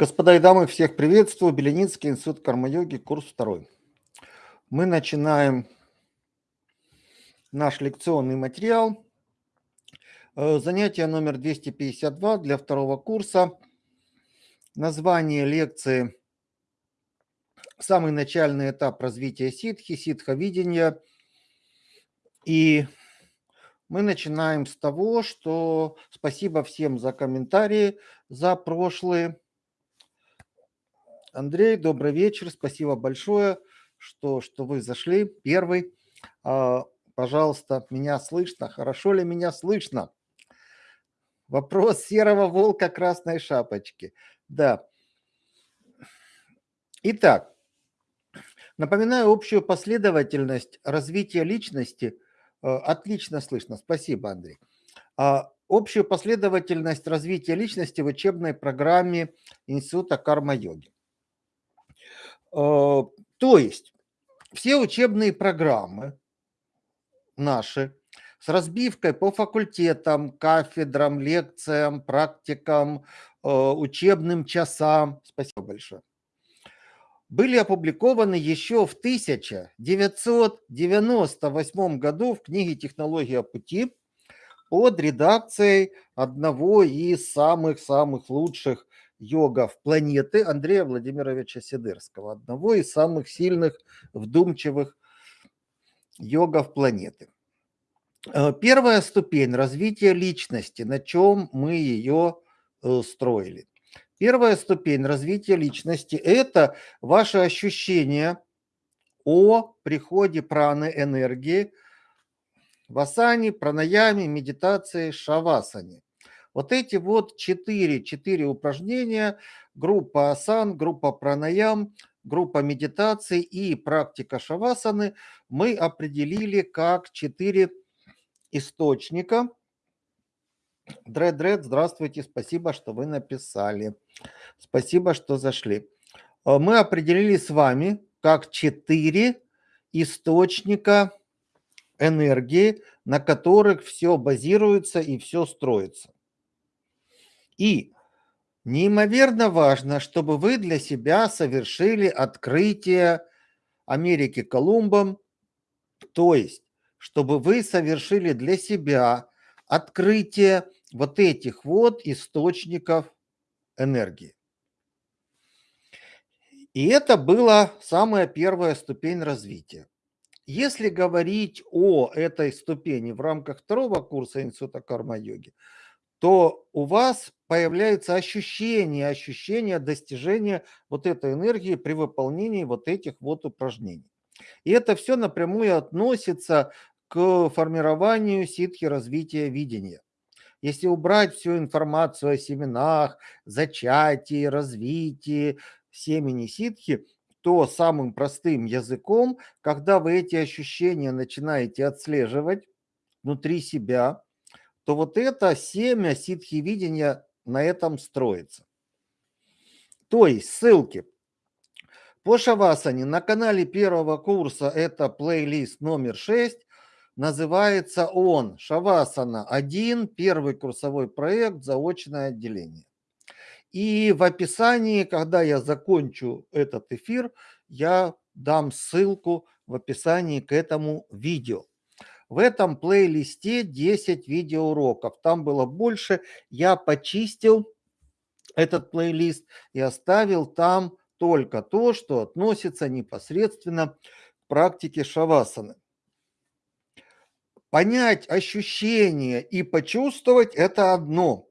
Господа и дамы, всех приветствую. Беленицкий институт карма-йоги, курс второй. Мы начинаем наш лекционный материал. Э, занятие номер 252 для второго курса. Название лекции «Самый начальный этап развития ситхи, ситховидения». И мы начинаем с того, что спасибо всем за комментарии, за прошлые Андрей, добрый вечер. Спасибо большое, что, что вы зашли. Первый. А, пожалуйста, меня слышно? Хорошо ли меня слышно? Вопрос серого волка красной шапочки. Да. Итак, напоминаю общую последовательность развития личности. Э, отлично слышно. Спасибо, Андрей. А, общую последовательность развития личности в учебной программе Института карма-йоги. Э, то есть все учебные программы наши с разбивкой по факультетам, кафедрам, лекциям, практикам, э, учебным часам, спасибо большое, были опубликованы еще в 1998 году в книге «Технология пути» под редакцией одного из самых-самых лучших йогов планеты Андрея Владимировича Сидырского, одного из самых сильных, вдумчивых йогов планеты. Э, первая ступень развития личности, на чем мы ее э, строили. Первая ступень развития личности – это ваше ощущение о приходе праны энергии в асане, пранаяме, медитации, шавасане. Вот эти вот четыре, четыре упражнения, группа асан, группа пранаям, группа медитации и практика шавасаны мы определили как четыре источника. Дред-дред, здравствуйте, спасибо, что вы написали. Спасибо, что зашли. Э, мы определили с вами как четыре источника энергии, на которых все базируется и все строится. И неимоверно важно, чтобы вы для себя совершили открытие Америки Колумбом, то есть, чтобы вы совершили для себя открытие вот этих вот источников энергии. И это была самая первая ступень развития. Если говорить о этой ступени в рамках второго курса Института карма-йоги, то у вас появляется ощущение, ощущение достижения вот этой энергии при выполнении вот этих вот упражнений. И это все напрямую относится к формированию ситхи развития видения. Если убрать всю информацию о семенах, зачатии, развитии семени ситхи, то самым простым языком, когда вы эти ощущения начинаете отслеживать внутри себя, то вот это семя ситхи-видения на этом строится. То есть ссылки по Шавасане на канале первого курса, это плейлист номер 6, называется он Шавасана 1, первый курсовой проект, заочное отделение. И в описании, когда я закончу этот эфир, я дам ссылку в описании к этому видео. В этом плейлисте 10 видеоуроков. Там было больше. Я почистил этот плейлист и оставил там только то, что относится непосредственно к практике шавасаны. Понять ощущения и почувствовать – это одно.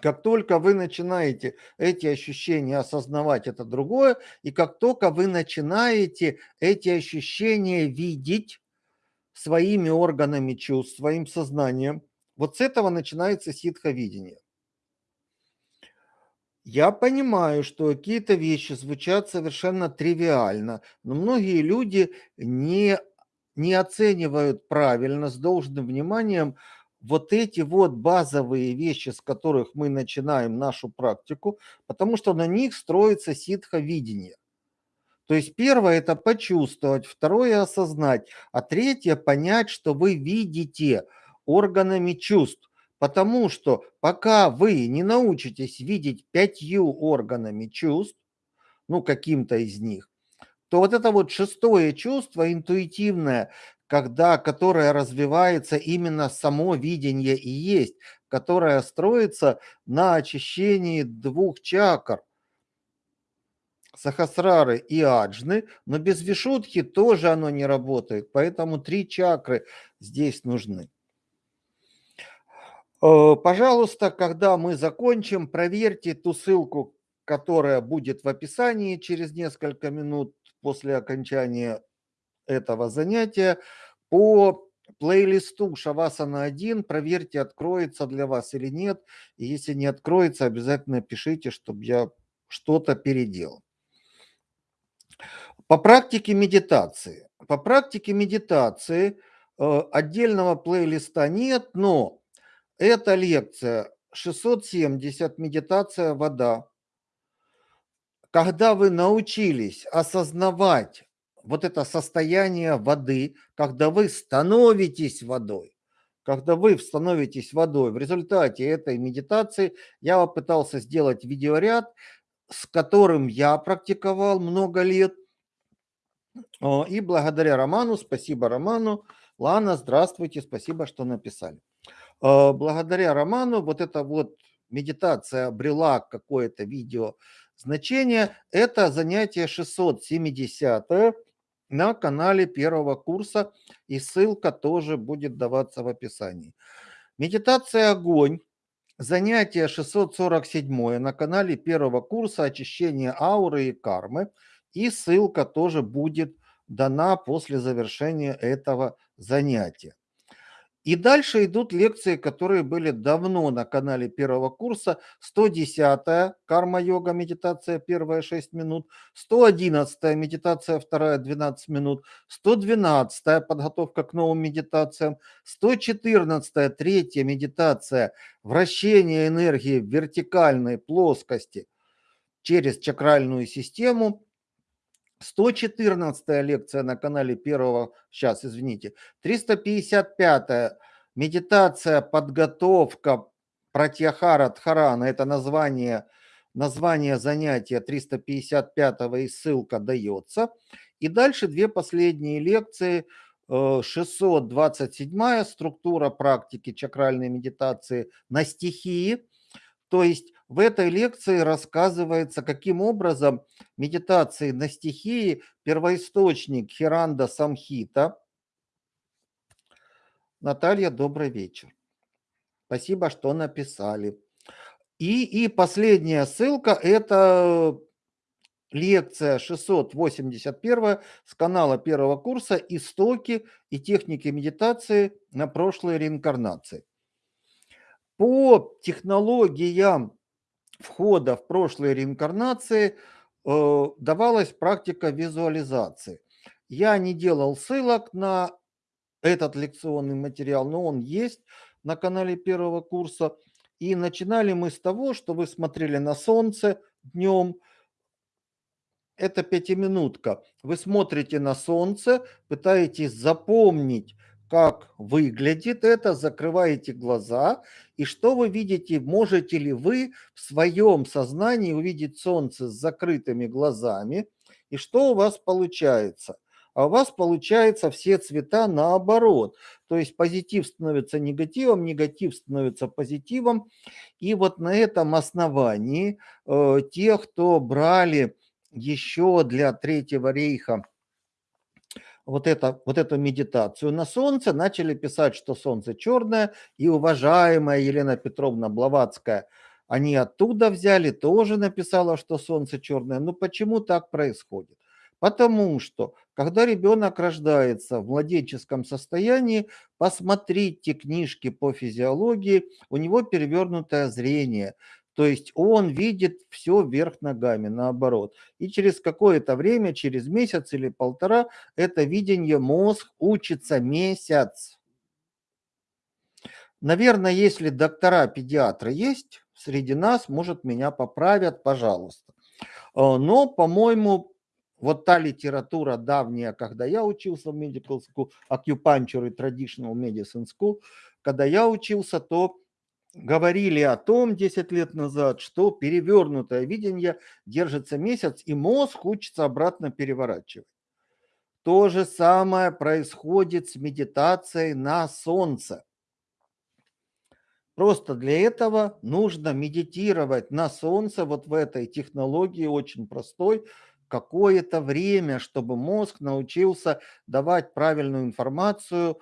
Как только вы начинаете эти ощущения осознавать, это другое. И как только вы начинаете эти ощущения видеть, своими органами чувств, своим сознанием. Вот с этого начинается ситховидение. Я понимаю, что какие-то вещи звучат совершенно тривиально, но многие люди не, не оценивают правильно, с должным вниманием вот эти вот базовые вещи, с которых мы начинаем нашу практику, потому что на них строится ситховидение. То есть первое – это почувствовать, второе – осознать, а третье – понять, что вы видите органами чувств. Потому что пока вы не научитесь видеть пятью органами чувств, ну, каким-то из них, то вот это вот шестое чувство интуитивное, когда, которое развивается именно само видение и есть, которое строится на очищении двух чакр, сахасрары и аджны, но без вишутхи тоже оно не работает, поэтому три чакры здесь нужны. Э, пожалуйста, когда мы закончим, проверьте ту ссылку, которая будет в описании через несколько минут после окончания этого занятия. По плейлисту Шавасана 1 проверьте, откроется для вас или нет. И если не откроется, обязательно пишите, чтобы я что-то переделал. По практике медитации. По практике медитации э, отдельного плейлиста нет, но эта лекция 670 «Медитация. Вода». Когда вы научились осознавать вот это состояние воды, когда вы становитесь водой, когда вы становитесь водой, в результате этой медитации я попытался сделать видеоряд, с которым я практиковал много лет. И благодаря Роману, спасибо Роману, Лана, здравствуйте, спасибо, что написали. А, благодаря Роману вот эта вот медитация обрела какое-то видео значение. Это занятие 670 на канале первого курса, и ссылка тоже будет даваться в описании. Медитация «Огонь», занятие 647 на канале первого курса «Очищение ауры и кармы», и ссылка тоже будет дана после завершения этого занятия. И дальше идут лекции, которые были давно на канале первого курса. 110-я карма-йога, медитация первая 6 минут. 111-я медитация вторая 12 минут. 112-я подготовка к новым медитациям. 114-я третья медитация вращение энергии в вертикальной плоскости через чакральную систему. 114 лекция на канале первого, сейчас, извините, 355 медитация, подготовка Пратьяхара Дхарана, это название, название занятия 355 и ссылка дается. И дальше две последние лекции, 627 э, структура практики чакральной медитации на стихии, то есть в этой лекции рассказывается, каким образом медитации на стихии первоисточник Хиранда Самхита. Наталья, добрый вечер. Спасибо, что написали. И, и последняя ссылка – это лекция 681 с канала первого курса «Истоки и техники медитации на прошлой реинкарнации». По технологиям входа в прошлые реинкарнации э, давалась практика визуализации. Я не делал ссылок на этот лекционный материал, но он есть на канале первого курса. И начинали мы с того, что вы смотрели на солнце днем. Это пятиминутка. Вы смотрите на солнце, пытаетесь запомнить как выглядит это, закрываете глаза, и что вы видите, можете ли вы в своем сознании увидеть солнце с закрытыми глазами, и что у вас получается? А у вас получается все цвета наоборот. То есть позитив становится негативом, негатив становится позитивом. И вот на этом основании э, те, кто брали еще для Третьего рейха вот, это, вот эту медитацию на Солнце, начали писать, что Солнце черное, и уважаемая Елена Петровна Блаватская, они оттуда взяли, тоже написала, что Солнце черное. Но почему так происходит? Потому что, когда ребенок рождается в младенческом состоянии, посмотрите книжки по физиологии, у него перевернутое зрение. То есть он видит все вверх ногами, наоборот. И через какое-то время, через месяц или полтора, это видение мозг учится месяц. Наверное, если доктора-педиатры есть среди нас, может, меня поправят, пожалуйста. А, но, по-моему, вот та литература давняя, когда я учился в Medical School, Acupuncture и Traditional Medicine School, когда я учился, то говорили о том 10 лет назад, что перевернутое видение держится месяц, и мозг учится обратно переворачивать. То же самое происходит с медитацией на солнце. Просто для этого нужно медитировать на солнце вот в этой технологии очень простой какое-то время, чтобы мозг научился давать правильную информацию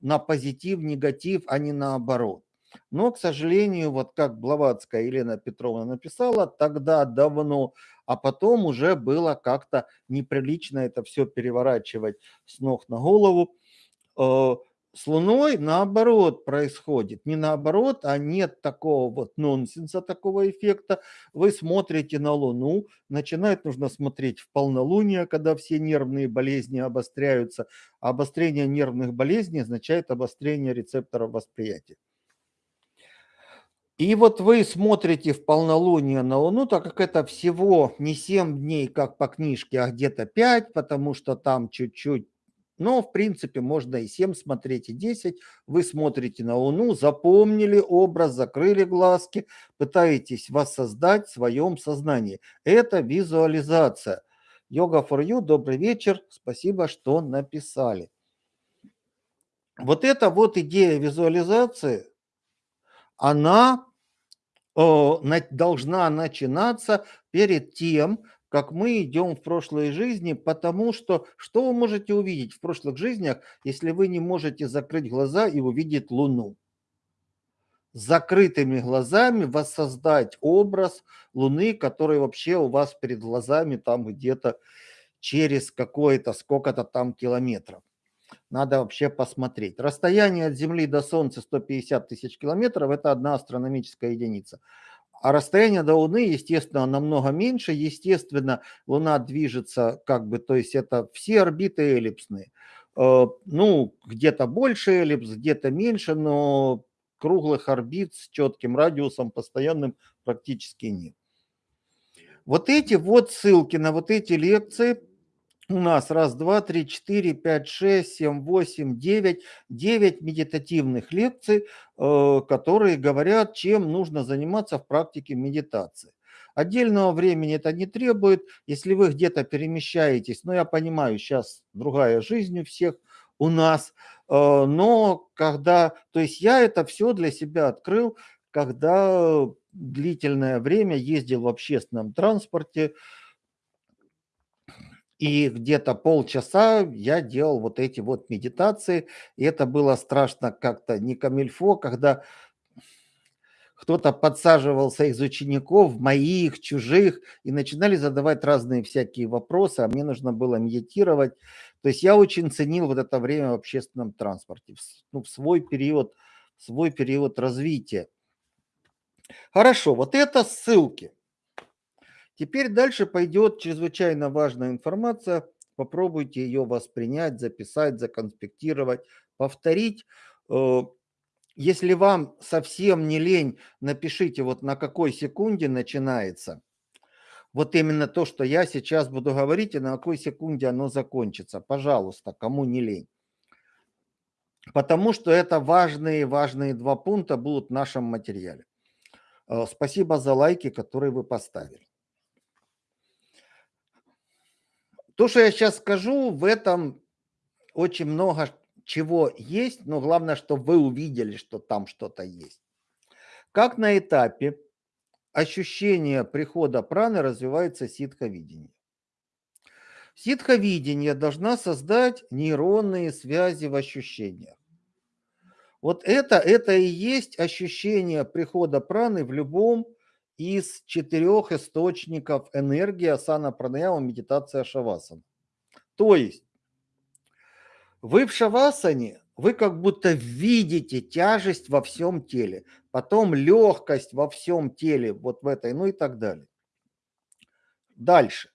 на позитив, негатив, а не наоборот. Но, к сожалению, вот как Блаватская Елена Петровна написала, тогда давно, а потом уже было как-то неприлично это все переворачивать с ног на голову. Э, с Луной наоборот происходит. Не наоборот, а нет такого вот нонсенса, такого эффекта. Вы смотрите на Луну, начинает нужно смотреть в полнолуние, когда все нервные болезни обостряются. Обострение нервных болезней означает обострение рецепторов восприятия. И вот вы смотрите в полнолуние на Луну, так как это всего не 7 дней, как по книжке, а где-то 5, потому что там чуть-чуть, но в принципе можно и 7 смотреть, и 10. Вы смотрите на Луну, запомнили образ, закрыли глазки, пытаетесь воссоздать в своем сознании. Это визуализация. Йога for you, добрый вечер, спасибо, что написали. Вот эта вот идея визуализации, она должна начинаться перед тем, как мы идем в прошлые жизни, потому что что вы можете увидеть в прошлых жизнях, если вы не можете закрыть глаза и увидеть Луну? Закрытыми глазами воссоздать образ Луны, который вообще у вас перед глазами там где-то через какое-то сколько-то там километров. Надо вообще посмотреть. Расстояние от Земли до Солнца 150 тысяч километров – это одна астрономическая единица. А расстояние до Луны, естественно, намного меньше. Естественно, Луна движется как бы, то есть это все орбиты эллипсные. Э, ну, где-то больше эллипс, где-то меньше, но круглых орбит с четким радиусом постоянным практически нет. Вот эти вот ссылки на вот эти лекции у нас раз, два, три, четыре, пять, шесть, семь, восемь, девять, девять медитативных лекций, э, которые говорят, чем нужно заниматься в практике медитации. Отдельного времени это не требует, если вы где-то перемещаетесь, но я понимаю, сейчас другая жизнь у всех у нас, э, но когда, то есть я это все для себя открыл, когда длительное время ездил в общественном транспорте, и где-то полчаса я делал вот эти вот медитации. И это было страшно как-то не камильфо, когда кто-то подсаживался из учеников, моих, чужих, и начинали задавать разные всякие вопросы, а мне нужно было медитировать. То есть я очень ценил вот это время в общественном транспорте, ну, в свой период, в свой период развития. Хорошо, вот это ссылки. Теперь дальше пойдет чрезвычайно важная информация. Попробуйте ее воспринять, записать, законспектировать, повторить. Э, если вам совсем не лень, напишите вот на какой секунде начинается. Вот именно то, что я сейчас буду говорить, и на какой секунде оно закончится. Пожалуйста, кому не лень. Потому что это важные, важные два пункта будут в нашем материале. Э, спасибо за лайки, которые вы поставили. То, что я сейчас скажу, в этом очень много чего есть, но главное, чтобы вы увидели, что там что-то есть. Как на этапе ощущения прихода праны развивается ситховидение. Ситховидение должна создать нейронные связи в ощущениях. Вот это, это и есть ощущение прихода праны в любом из четырех источников энергии асана пранаяма, медитация шавасана. То есть вы в шавасане, вы как будто видите тяжесть во всем теле, потом легкость во всем теле, вот в этой, ну и так далее. Дальше.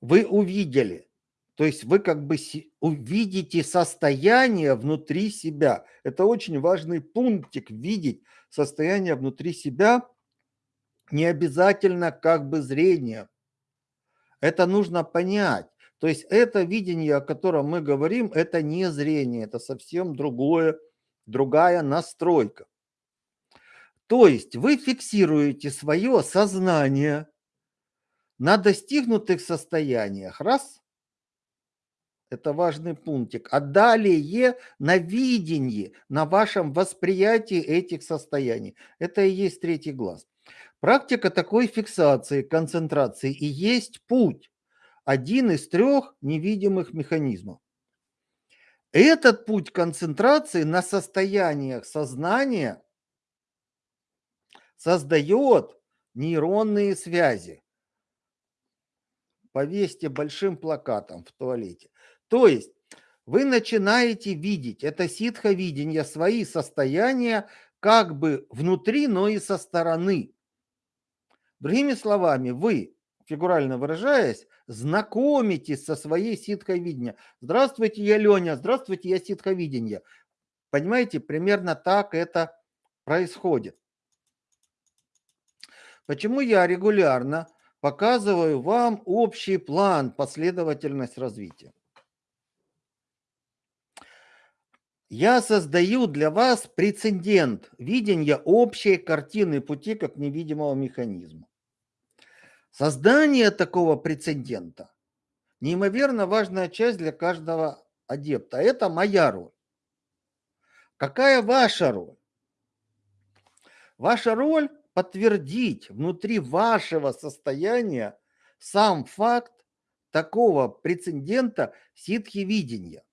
Вы увидели, то есть вы как бы увидите состояние внутри себя. Это очень важный пунктик, видеть состояние внутри себя – не обязательно как бы зрение. Это нужно понять. То есть это видение, о котором мы говорим, это не зрение, это совсем другое, другая настройка. То есть вы фиксируете свое сознание на достигнутых состояниях. Раз. Это важный пунктик. А далее на видении, на вашем восприятии этих состояний. Это и есть третий глаз. Практика такой фиксации, концентрации и есть путь. Один из трех невидимых механизмов. Этот путь концентрации на состояниях сознания создает нейронные связи. Повесьте большим плакатом в туалете. То есть вы начинаете видеть, это ситховидение, свои состояния как бы внутри, но и со стороны. Другими словами, вы, фигурально выражаясь, знакомитесь со своей ситховидением. Здравствуйте, я Леня, здравствуйте, я ситховидение. Понимаете, примерно так это происходит. Почему я регулярно показываю вам общий план, последовательность развития? Я создаю для вас прецедент видения общей картины пути как невидимого механизма. Создание такого прецедента – неимоверно важная часть для каждого адепта. Это моя роль. Какая ваша роль? Ваша роль – подтвердить внутри вашего состояния сам факт такого прецедента ситхи-видения.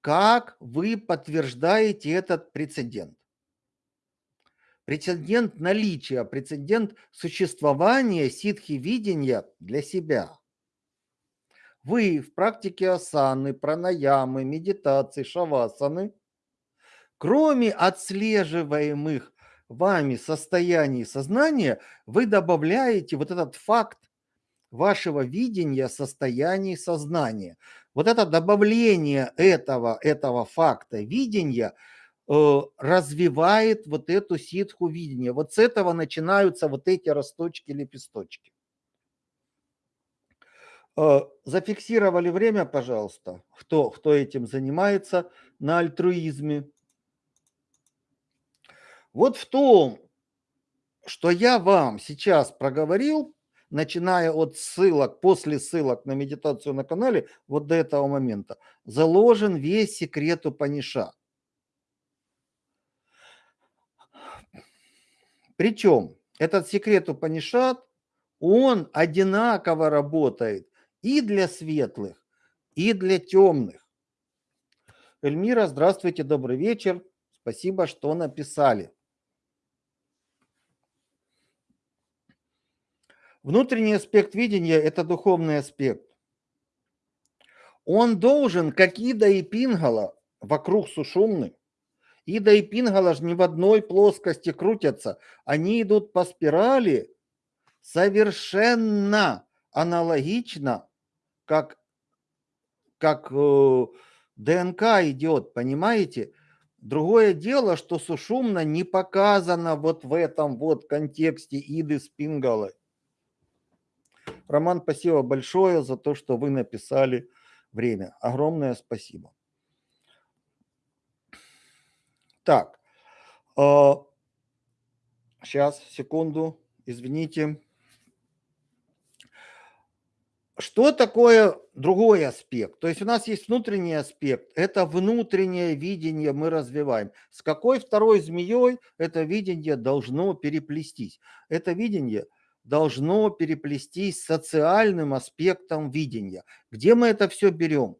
Как вы подтверждаете этот прецедент? Прецедент наличия, прецедент существования ситхи-видения для себя. Вы в практике асаны, пранаямы, медитации, шавасаны, кроме отслеживаемых вами состояний сознания, вы добавляете вот этот факт вашего видения состояний сознания. Вот это добавление этого, этого факта видения – развивает вот эту ситху видения. Вот с этого начинаются вот эти росточки, лепесточки. Э, зафиксировали время, пожалуйста, кто, кто этим занимается на альтруизме. Вот в том, что я вам сейчас проговорил, начиная от ссылок, после ссылок на медитацию на канале, вот до этого момента, заложен весь секрет Упаниша. Причем этот секрет Упанишат, он одинаково работает и для светлых, и для темных. Эльмира, здравствуйте, добрый вечер. Спасибо, что написали. Внутренний аспект видения – это духовный аспект. Он должен, как Ида и Пингала, вокруг Сушумны, Ида и Пингала же не в одной плоскости крутятся. Они идут по спирали совершенно аналогично, как, как э, ДНК идет, понимаете? Другое дело, что сушумно не показано вот в этом вот контексте Иды с Пингалой. Роман, спасибо большое за то, что вы написали время. Огромное спасибо. Так, сейчас, а, секунду, извините. Что такое другой аспект? То есть у нас есть внутренний аспект, это внутреннее видение мы развиваем. С какой второй змеей это видение должно переплестись? Это видение должно переплестись социальным аспектом видения. Где мы это все берем?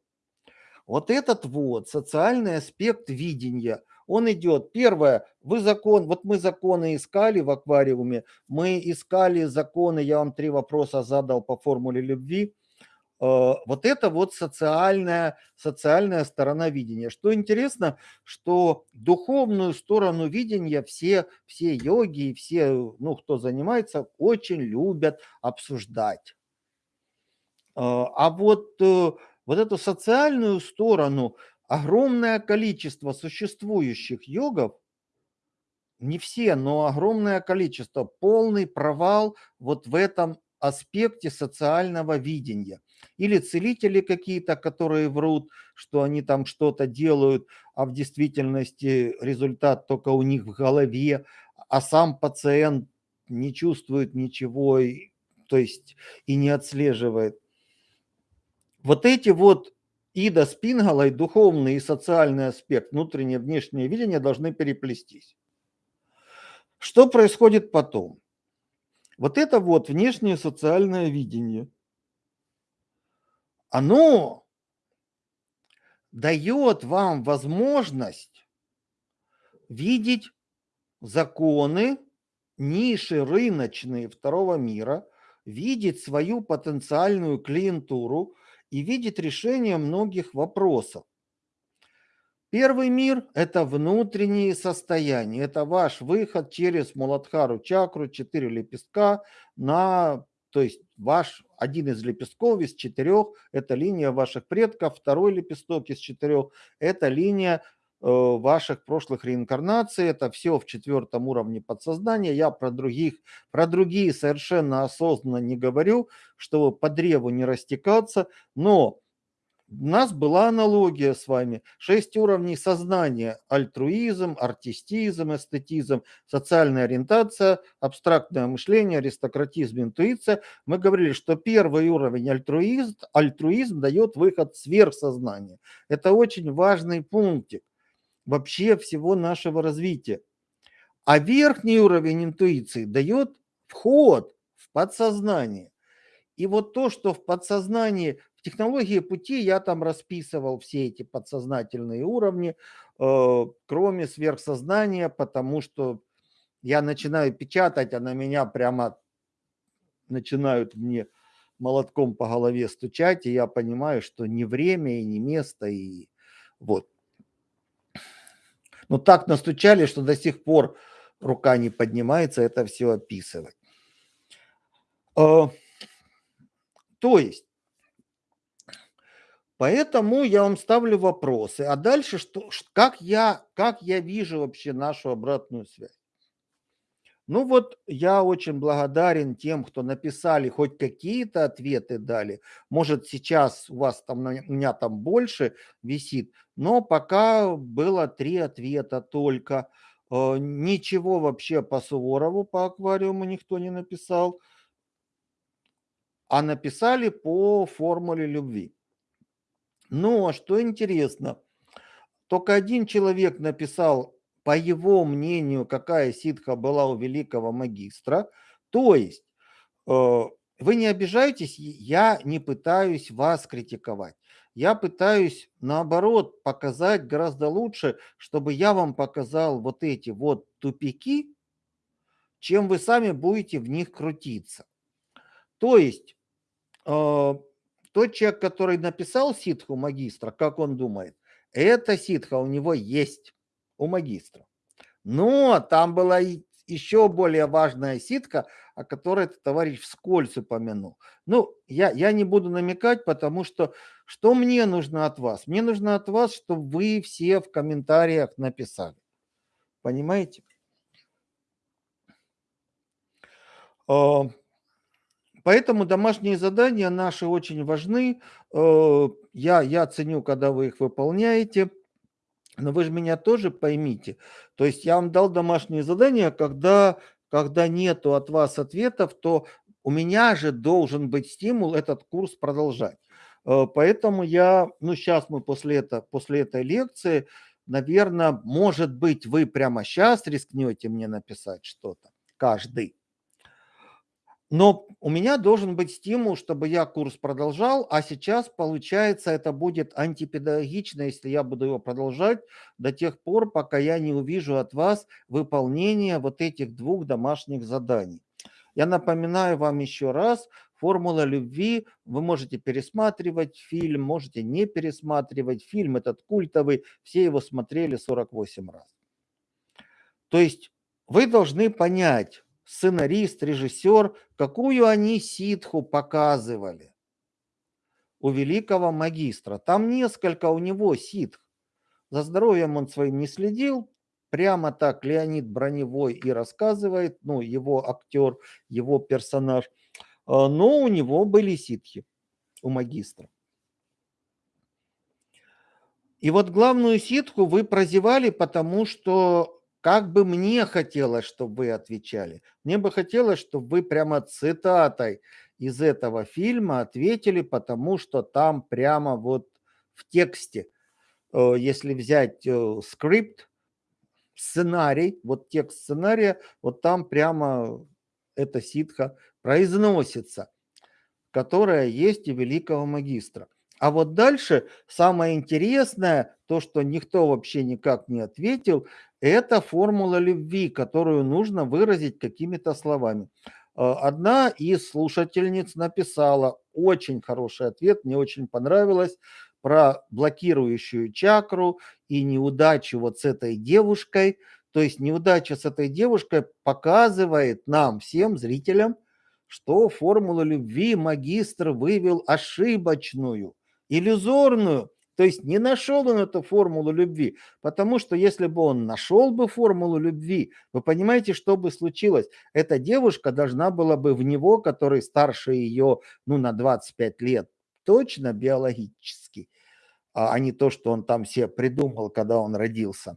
Вот этот вот социальный аспект видения – он идет. Первое, вы закон, вот мы законы искали в аквариуме, мы искали законы, я вам три вопроса задал по формуле любви. Э, вот это вот социальная, социальная сторона видения. Что интересно, что духовную сторону видения все, все йоги и все, ну, кто занимается, очень любят обсуждать. Э, а вот, э, вот эту социальную сторону – огромное количество существующих йогов, не все, но огромное количество, полный провал вот в этом аспекте социального видения. Или целители какие-то, которые врут, что они там что-то делают, а в действительности результат только у них в голове, а сам пациент не чувствует ничего, и, то есть и не отслеживает. Вот эти вот Ида с Пингалой, духовный и социальный аспект, внутреннее внешнее видение должны переплестись. Что происходит потом? Вот это вот внешнее социальное видение, оно дает вам возможность видеть законы, ниши рыночные второго мира, видеть свою потенциальную клиентуру и видеть решение многих вопросов. Первый мир – это внутренние состояния, это ваш выход через Муладхару чакру, четыре лепестка на, то есть ваш один из лепестков из четырех – это линия ваших предков, второй лепесток из четырех – это линия ваших прошлых реинкарнаций, это все в четвертом уровне подсознания. Я про других, про другие совершенно осознанно не говорю, чтобы по древу не растекаться, но у нас была аналогия с вами. Шесть уровней сознания. Альтруизм, артистизм, эстетизм, социальная ориентация, абстрактное мышление, аристократизм, интуиция. Мы говорили, что первый уровень альтруизм, альтруизм дает выход сверхсознания. Это очень важный пунктик вообще всего нашего развития. А верхний уровень интуиции дает вход в подсознание. И вот то, что в подсознании технологии пути я там расписывал все эти подсознательные уровни, э, кроме сверхсознания, потому что я начинаю печатать, а на меня прямо начинают мне молотком по голове стучать, и я понимаю, что не время и не место, и вот. Но так настучали, что до сих пор рука не поднимается это все описывать. Э, то есть Поэтому я вам ставлю вопросы. А дальше, что, как, я, как я вижу вообще нашу обратную связь? Ну вот я очень благодарен тем, кто написали, хоть какие-то ответы дали. Может сейчас у вас там, у меня там больше висит, но пока было три ответа только. Э, ничего вообще по Суворову, по аквариуму никто не написал, а написали по формуле любви. Но что интересно, только один человек написал, по его мнению, какая ситха была у великого магистра. То есть, э, вы не обижайтесь, я не пытаюсь вас критиковать. Я пытаюсь, наоборот, показать гораздо лучше, чтобы я вам показал вот эти вот тупики, чем вы сами будете в них крутиться. То есть, э, тот человек, который написал ситху магистра, как он думает, эта ситха у него есть, у магистра. Но там была еще более важная ситка, о которой этот товарищ вскользь упомянул. Ну, я, я не буду намекать, потому что что мне нужно от вас? Мне нужно от вас, чтобы вы все в комментариях написали. Понимаете? Поэтому домашние задания наши очень важны. Э, я, я ценю, когда вы их выполняете. Но вы же меня тоже поймите. То есть я вам дал домашние задания, когда, когда нету от вас ответов, то у меня же должен быть стимул этот курс продолжать. Э, поэтому я, ну сейчас мы после, это, после этой лекции, наверное, может быть, вы прямо сейчас рискнете мне написать что-то, каждый. Но у меня должен быть стимул, чтобы я курс продолжал, а сейчас, получается, это будет антипедагогично, если я буду его продолжать до тех пор, пока я не увижу от вас выполнение вот этих двух домашних заданий. Я напоминаю вам еще раз, формула любви, вы можете пересматривать фильм, можете не пересматривать. Фильм этот культовый, все его смотрели 48 раз. То есть вы должны понять, сценарист, режиссер, какую они ситху показывали у великого магистра. Там несколько у него ситх. За здоровьем он своим не следил. Прямо так Леонид Броневой и рассказывает, ну, его актер, его персонаж. А, но у него были ситхи, у магистра. И вот главную ситху вы прозевали, потому что как бы мне хотелось, чтобы вы отвечали. Мне бы хотелось, чтобы вы прямо цитатой из этого фильма ответили, потому что там прямо вот в тексте, э, если взять э, скрипт, сценарий, вот текст сценария, вот там прямо эта ситха произносится, которая есть у великого магистра. А вот дальше самое интересное, то, что никто вообще никак не ответил, это формула любви, которую нужно выразить какими-то словами. Э, одна из слушательниц написала очень хороший ответ, мне очень понравилось, про блокирующую чакру и неудачу вот с этой девушкой. То есть неудача с этой девушкой показывает нам, всем зрителям, что формулу любви магистр вывел ошибочную, иллюзорную. То есть не нашел он эту формулу любви, потому что если бы он нашел бы формулу любви, вы понимаете, что бы случилось? Эта девушка должна была бы в него, который старше ее ну, на 25 лет, точно биологически, а, а не то, что он там себе придумал, когда он родился.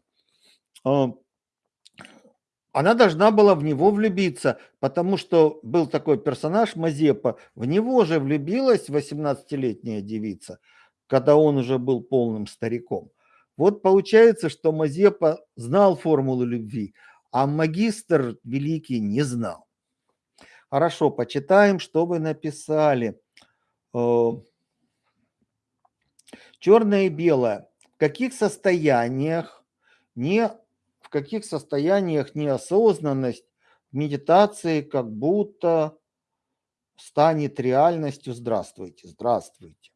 Она должна была в него влюбиться, потому что был такой персонаж Мазепа, в него же влюбилась 18-летняя девица, когда он уже был полным стариком. Вот получается, что Мазепа знал формулу любви, а магистр великий не знал. Хорошо, почитаем, что вы написали. Э, Черное и белое. В каких состояниях не в каких состояниях неосознанность в медитации как будто станет реальностью. Здравствуйте, здравствуйте.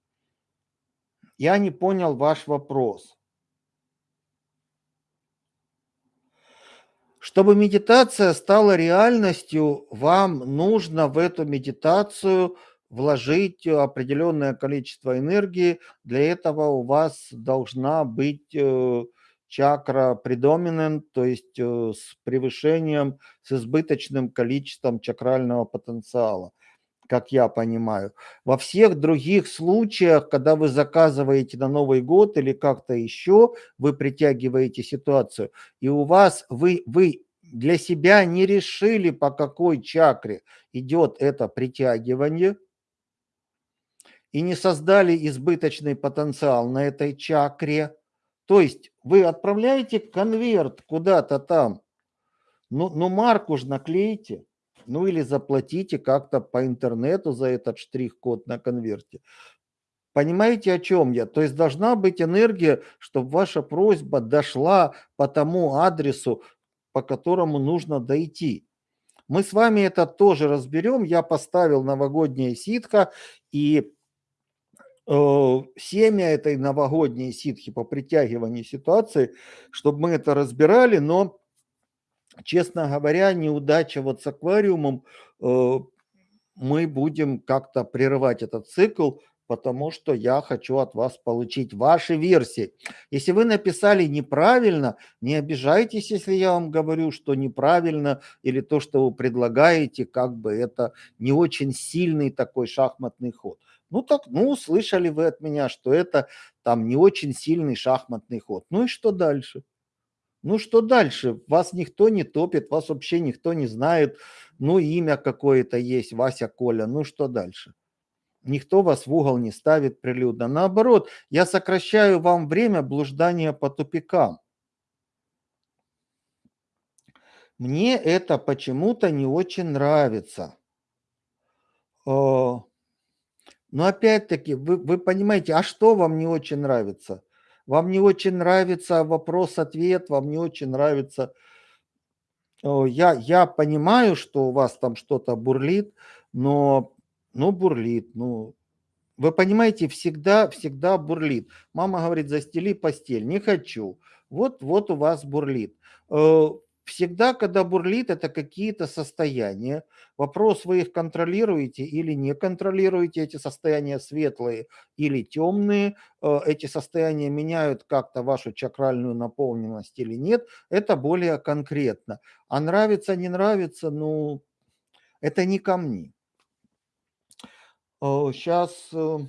Я не понял ваш вопрос. Чтобы медитация стала реальностью, вам нужно в эту медитацию вложить определенное количество энергии. Для этого у вас должна быть э, чакра predominant, то есть э, с превышением, с избыточным количеством чакрального потенциала как я понимаю. Во всех других случаях, когда вы заказываете на Новый год или как-то еще, вы притягиваете ситуацию, и у вас вы, вы для себя не решили, по какой чакре идет это притягивание, и не создали избыточный потенциал на этой чакре. То есть вы отправляете конверт куда-то там, ну, ну марку же наклейте, ну или заплатите как-то по интернету за этот штрих-код на конверте. Понимаете, о чем я? То есть должна быть энергия, чтобы ваша просьба дошла по тому адресу, по которому нужно дойти. Мы с вами это тоже разберем. Я поставил новогоднее ситко и семя этой новогодней ситхи по притягиванию ситуации, чтобы мы это разбирали, но, честно говоря, неудача вот с аквариумом, э, мы будем как-то прерывать этот цикл, потому что я хочу от вас получить ваши версии. Если вы написали неправильно, не обижайтесь, если я вам говорю, что неправильно, или то, что вы предлагаете, как бы это не очень сильный такой шахматный ход. Ну так, ну, слышали вы от меня, что это там не очень сильный шахматный ход. Ну и что дальше? Ну что дальше? Вас никто не топит, вас вообще никто не знает. Ну имя какое-то есть, Вася Коля. Ну что дальше? Никто вас в угол не ставит прилюдно. Наоборот, я сокращаю вам время блуждания по тупикам. Мне это почему-то не очень нравится. Но опять-таки, вы, вы понимаете, а что вам не очень нравится? Вам не очень нравится вопрос-ответ, вам не очень нравится... Я, я понимаю, что у вас там что-то бурлит, но, ну, бурлит, ну, вы понимаете, всегда, всегда бурлит. Мама говорит, застели постель, не хочу. Вот, вот у вас бурлит. Э, Всегда, когда бурлит, это какие-то состояния. Вопрос, вы их контролируете или не контролируете, эти состояния светлые или темные, э, эти состояния меняют как-то вашу чакральную наполненность или нет, это более конкретно. А нравится, не нравится, ну, это не ко мне. Сейчас... Э,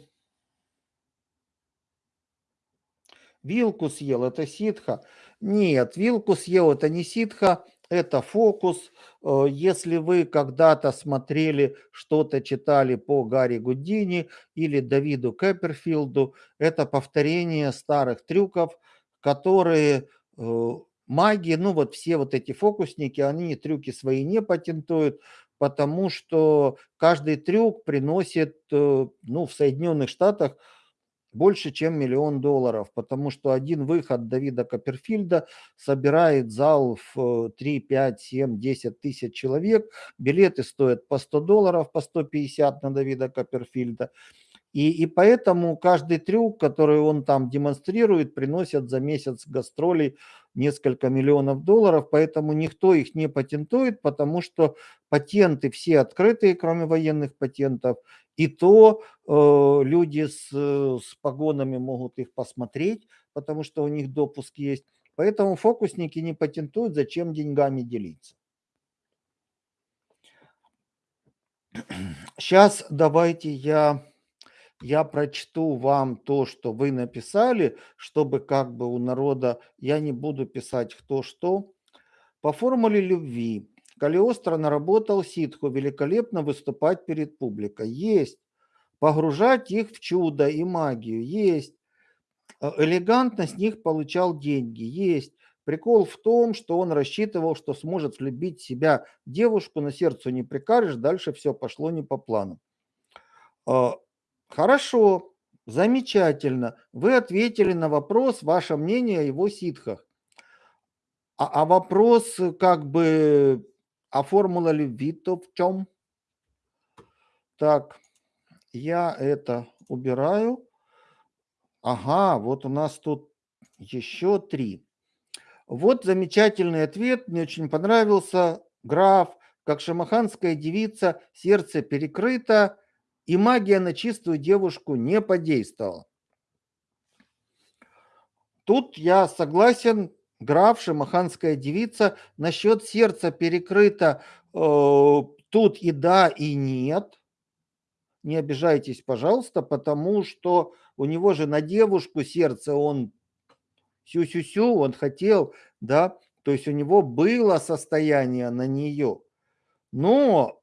Вилку съел- это ситха? Нет, вилку съел- это не ситха, это фокус. Э, если вы когда-то смотрели, что-то читали по Гарри Гудини или Давиду Копперфилду, это повторение старых трюков, которые э, маги, ну вот все вот эти фокусники, они трюки свои не патентуют, потому что каждый трюк приносит, э, ну, в Соединенных Штатах больше, чем миллион долларов, потому что один выход Давида Копперфильда собирает зал в 3, 5, 7, 10 тысяч человек. Билеты стоят по 100 долларов, по 150 на Давида Копперфильда. И, и поэтому каждый трюк, который он там демонстрирует, приносит за месяц гастролей несколько миллионов долларов, поэтому никто их не патентует, потому что патенты все открытые, кроме военных патентов, и то э, люди с, с погонами могут их посмотреть, потому что у них допуск есть. Поэтому фокусники не патентуют, зачем деньгами делиться. Сейчас давайте я я прочту вам то, что вы написали, чтобы как бы у народа, я не буду писать кто что. По формуле любви Калиостро наработал ситху великолепно выступать перед публикой. Есть. Погружать их в чудо и магию. Есть. Э, элегантно с них получал деньги. Есть. Прикол в том, что он рассчитывал, что сможет влюбить себя девушку, на сердцу не прикажешь, дальше все пошло не по плану. Хорошо, замечательно. Вы ответили на вопрос, ваше мнение о его ситхах. А, а вопрос, как бы, а формула любви-то в чем? Так, я это убираю. Ага, вот у нас тут еще три. Вот замечательный ответ, мне очень понравился. Граф, как шамаханская девица, сердце перекрыто, и магия на чистую девушку не подействовала. Тут я согласен, граф, шамаханская девица, насчет сердца перекрыто, э, тут и да, и нет. Не обижайтесь, пожалуйста, потому что у него же на девушку сердце, он сю-сю-сю, он хотел, да, то есть у него было состояние на нее. Но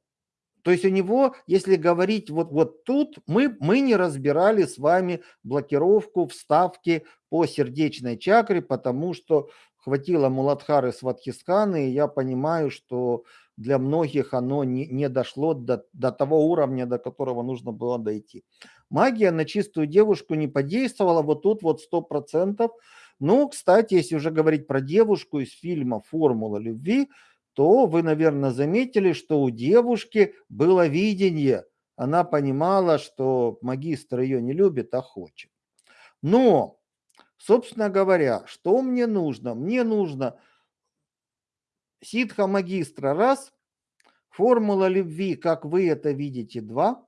то есть у него, если говорить вот, вот тут, мы, мы не разбирали с вами блокировку вставки по сердечной чакре, потому что хватило Муладхары Сватхисканы, и я понимаю, что для многих оно не, не дошло до, до того уровня, до которого нужно было дойти. Магия на чистую девушку не подействовала, вот тут вот сто процентов. Ну, кстати, если уже говорить про девушку из фильма «Формула любви», то вы, наверное, заметили, что у девушки было видение. Она понимала, что магистр ее не любит, а хочет. Но, собственно говоря, что мне нужно? Мне нужно ситха магистра раз, формула любви, как вы это видите, два.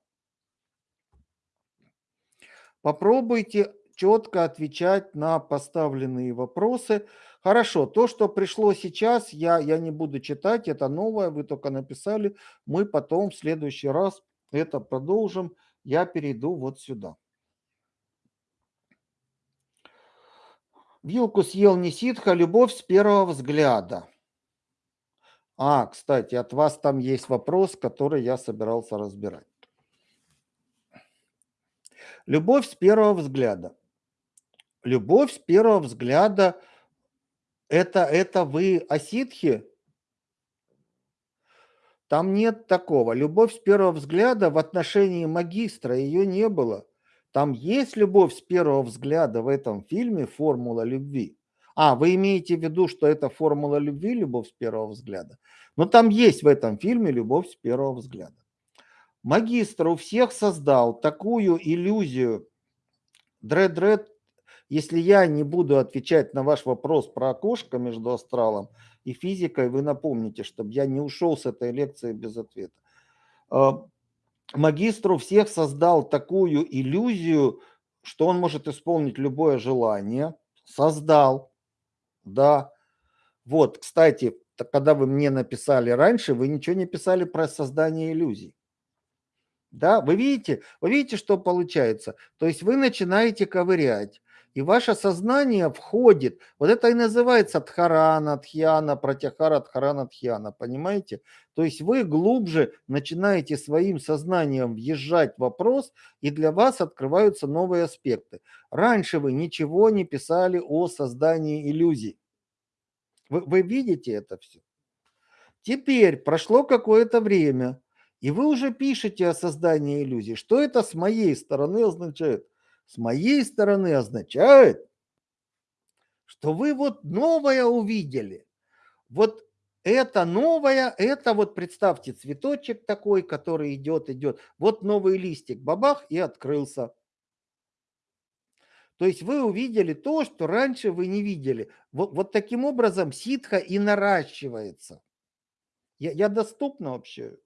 Попробуйте четко отвечать на поставленные вопросы. Хорошо, то, что пришло сейчас, я, я не буду читать, это новое, вы только написали. Мы потом в следующий раз это продолжим. Я перейду вот сюда. Вилку съел не ситха, любовь с первого взгляда. А, кстати, от вас там есть вопрос, который я собирался разбирать. Любовь с первого взгляда. Любовь с первого взгляда это, это вы о ситхе? Там нет такого. Любовь с первого взгляда в отношении магистра, ее не было. Там есть любовь с первого взгляда в этом фильме «Формула любви». А, вы имеете в виду, что это формула любви, любовь с первого взгляда? Но там есть в этом фильме любовь с первого взгляда. Магистр у всех создал такую иллюзию. Дред-дред если я не буду отвечать на ваш вопрос про окошко между астралом и физикой, вы напомните, чтобы я не ушел с этой лекции без ответа. А, магистру всех создал такую иллюзию, что он может исполнить любое желание. Создал, да. Вот, кстати, когда вы мне написали раньше, вы ничего не писали про создание иллюзий. Да, вы видите, вы видите, что получается. То есть вы начинаете ковырять И ваше сознание входит, вот это и называется Дхарана, Дхьяна, Пратяхара, Дхарана, Дхьяна, понимаете? То есть вы глубже начинаете своим сознанием въезжать в вопрос, и для вас открываются новые аспекты. Раньше вы ничего не писали о создании иллюзий. Вы, вы видите это все? Теперь прошло какое-то время, и вы уже пишете о создании иллюзий. Что это с моей стороны означает? С моей стороны означает, что вы вот новое увидели. Вот это новое, это вот представьте цветочек такой, который идет, идет. Вот новый листик, бабах, и открылся. То есть вы увидели то, что раньше вы не видели. Вот, вот таким образом ситха и наращивается. Я, я доступна вообще?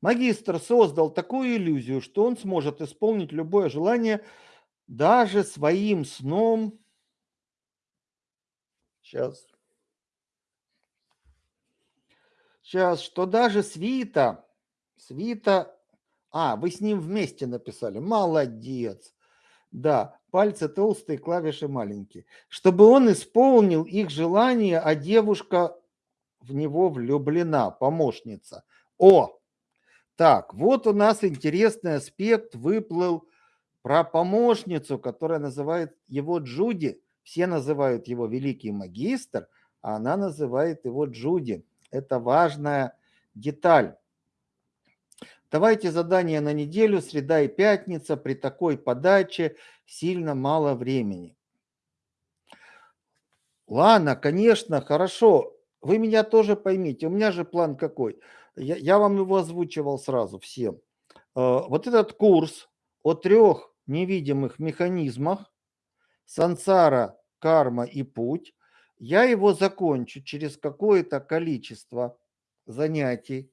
Магистр создал такую иллюзию, что он сможет исполнить любое желание даже своим сном. Сейчас. Сейчас, что даже свита, свита, а, вы с ним вместе написали, молодец. Да, пальцы толстые, клавиши маленькие. Чтобы он исполнил их желание, а девушка в него влюблена, помощница. О, так, вот у нас интересный аспект выплыл про помощницу, которая называет его Джуди. Все называют его великий магистр, а она называет его Джуди. Это важная деталь. Давайте задание на неделю, среда и пятница. При такой подаче сильно мало времени. Ладно, конечно, хорошо. Вы меня тоже поймите. У меня же план какой – я, я вам его озвучивал сразу всем. Э, вот этот курс о трех невидимых механизмах сансара, карма и путь, я его закончу через какое-то количество занятий.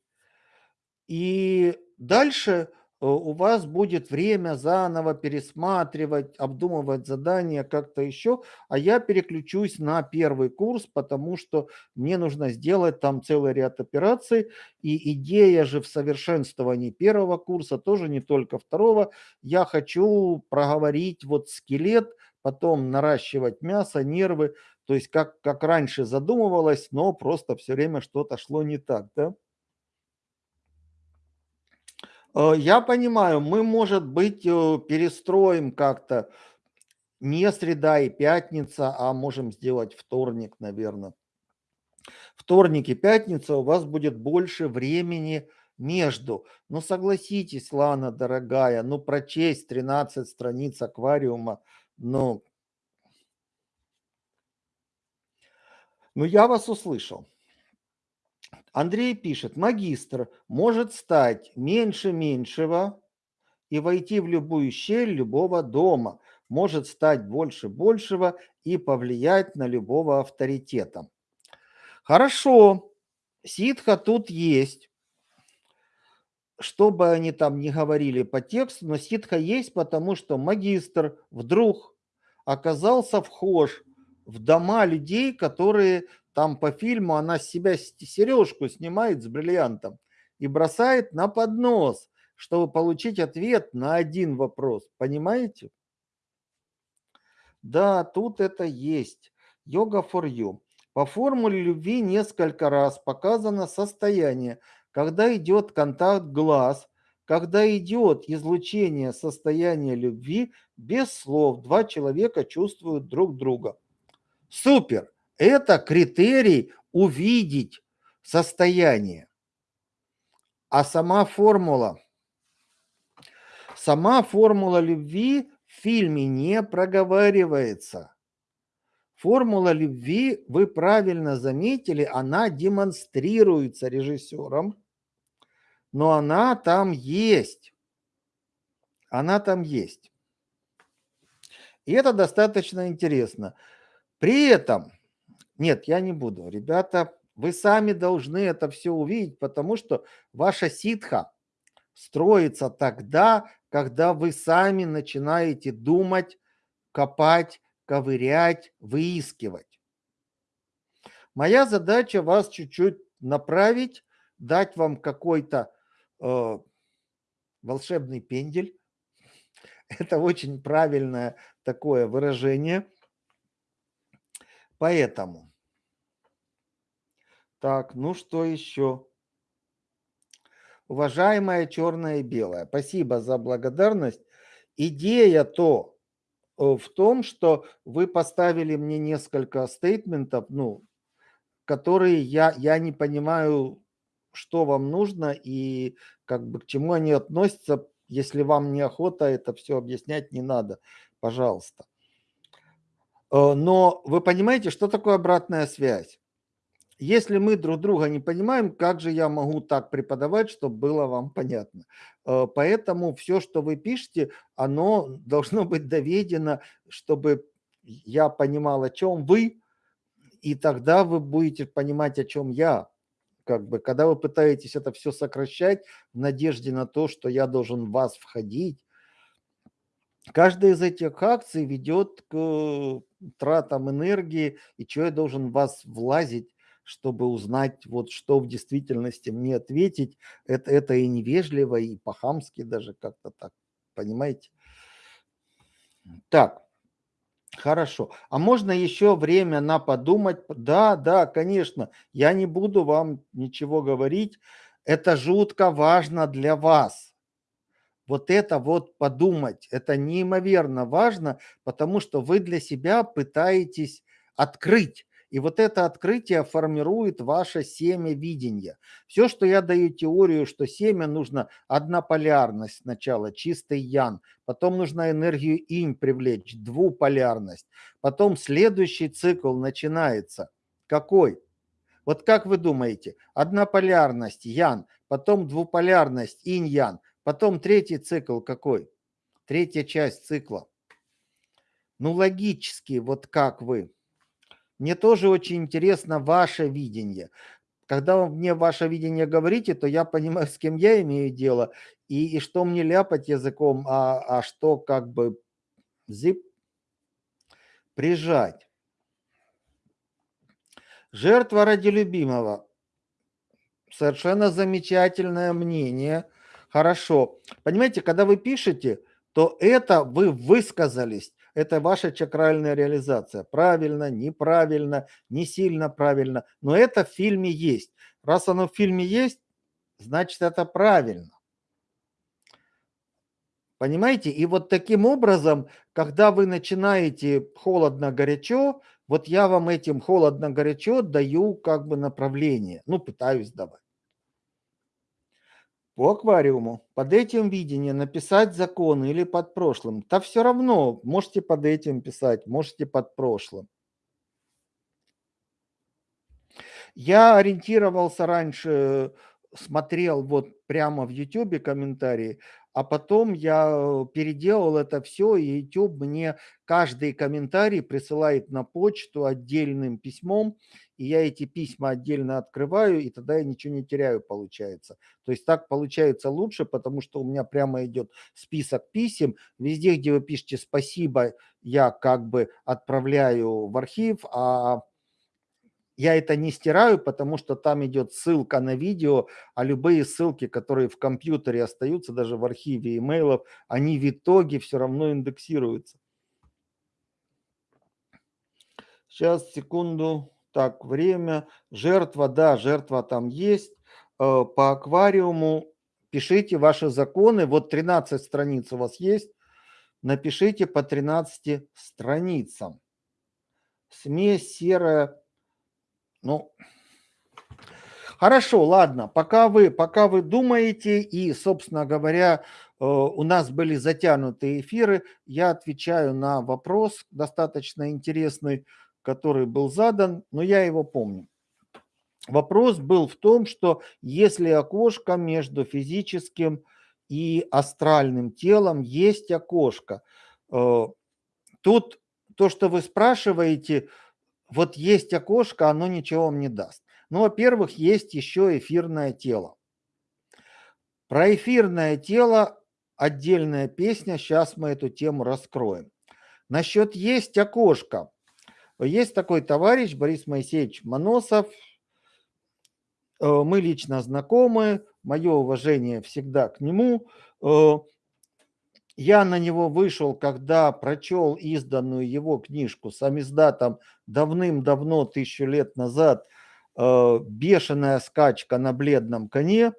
И дальше у вас будет время заново пересматривать, обдумывать задания как-то еще, а я переключусь на первый курс, потому что мне нужно сделать там целый ряд операций, и идея же в совершенствовании первого курса, тоже не только второго, я хочу проговорить вот скелет, потом наращивать мясо, нервы, то есть как, как раньше задумывалось, но просто все время что-то шло не так, да? Э, я понимаю, мы, может быть, э, перестроим как-то не среда и пятница, а можем сделать вторник, наверное. Вторник и пятница у вас будет больше времени между. Ну, согласитесь, Лана, дорогая, ну, прочесть 13 страниц аквариума, ну, ну, я вас услышал. Андрей пишет, магистр может стать меньше меньшего и войти в любую щель любого дома, может стать больше большего и повлиять на любого авторитета. Хорошо, ситха тут есть. Что бы они там ни говорили по тексту, но ситха есть, потому что магистр вдруг оказался вхож в дома людей, которые там по фильму она с себя сережку снимает с бриллиантом и бросает на поднос, чтобы получить ответ на один вопрос. Понимаете? Да, тут это есть. Йога for you. По формуле любви несколько раз показано состояние, когда идет контакт глаз, когда идет излучение состояния любви, без слов два человека чувствуют друг друга. Супер! Это критерий увидеть состояние. А сама формула, сама формула любви в фильме не проговаривается. Формула любви, вы правильно заметили, она демонстрируется режиссером, но она там есть. Она там есть. И это достаточно интересно. При этом нет, я не буду. Ребята, вы сами должны это все увидеть, потому что ваша ситха строится тогда, когда вы сами начинаете думать, копать, ковырять, выискивать. Моя задача вас чуть-чуть направить, дать вам какой-то э, волшебный пендель, Это очень правильное такое выражение. Поэтому. Так, ну что еще? Уважаемая черная и белая, спасибо за благодарность. Идея-то э, в том, что вы поставили мне несколько стейтментов, ну, которые я, я не понимаю, что вам нужно и как бы к чему они относятся. Если вам неохота это все объяснять, не надо, пожалуйста. Э, но вы понимаете, что такое обратная связь? Если мы друг друга не понимаем, как же я могу так преподавать, чтобы было вам понятно? Э, поэтому все, что вы пишете, оно должно быть доведено, чтобы я понимал, о чем вы, и тогда вы будете понимать, о чем я. Как бы, когда вы пытаетесь это все сокращать в надежде на то, что я должен в вас входить, каждая из этих акций ведет к тратам энергии, и человек должен в вас влазить, чтобы узнать, вот что в действительности мне ответить. Это, это и невежливо, и по-хамски даже как-то так, понимаете? Так. Хорошо. А можно еще время на подумать? Да, да, конечно. Я не буду вам ничего говорить. Это жутко важно для вас. Вот это вот подумать, это неимоверно важно, потому что вы для себя пытаетесь открыть и вот это открытие формирует ваше семя видения. Все, что я даю теорию, что семя нужно однополярность сначала, чистый ян, потом нужно энергию инь привлечь, двуполярность. Потом следующий цикл начинается. Какой? Вот как вы думаете, однополярность ян, потом двуполярность инь-ян, потом третий цикл какой? Третья часть цикла. Ну, логически, вот как вы? Мне тоже очень интересно ваше видение. Когда вы мне ваше видение говорите, то я понимаю, с кем я имею дело, и, и что мне ляпать языком, а, а что как бы зип прижать. Жертва ради любимого. Совершенно замечательное мнение. Хорошо. Понимаете, когда вы пишете, то это вы высказались это ваша чакральная реализация. Правильно, неправильно, не сильно правильно. Но это в фильме есть. Раз оно в фильме есть, значит это правильно. Понимаете? И вот таким образом, когда вы начинаете холодно-горячо, вот я вам этим холодно-горячо даю как бы направление. Ну, пытаюсь давать по аквариуму. Под этим видение написать закон или под прошлым. Да все равно, можете под этим писать, можете под прошлым. Я ориентировался раньше, смотрел вот прямо в YouTube комментарии, а потом я переделал это все, и YouTube мне каждый комментарий присылает на почту отдельным письмом, и я эти письма отдельно открываю, и тогда я ничего не теряю, получается. То есть так получается лучше, потому что у меня прямо идет список писем. Везде, где вы пишете «спасибо», я как бы отправляю в архив, а я это не стираю, потому что там идет ссылка на видео, а любые ссылки, которые в компьютере остаются, даже в архиве имейлов, они в итоге все равно индексируются. Сейчас, секунду. Так, время. Жертва, да, жертва там есть. Э, по аквариуму пишите ваши законы. Вот 13 страниц у вас есть. Напишите по 13 страницам. Смесь серая. Ну, хорошо, ладно. Пока вы, пока вы думаете и, собственно говоря, э, у нас были затянутые эфиры, я отвечаю на вопрос достаточно интересный который был задан, но я его помню. Вопрос был в том, что если окошко между физическим и астральным телом есть окошко, э, тут то, что вы спрашиваете, вот есть окошко, оно ничего вам не даст. Ну, во-первых, есть еще эфирное тело. Про эфирное тело отдельная песня, сейчас мы эту тему раскроем. Насчет есть окошко. Есть такой товарищ Борис Моисеевич Моносов. Э, мы лично знакомы, мое уважение всегда к нему. Я на него вышел, когда прочел изданную его книжку самиздатом давным-давно, тысячу лет назад, э, «Бешеная скачка на бледном коне».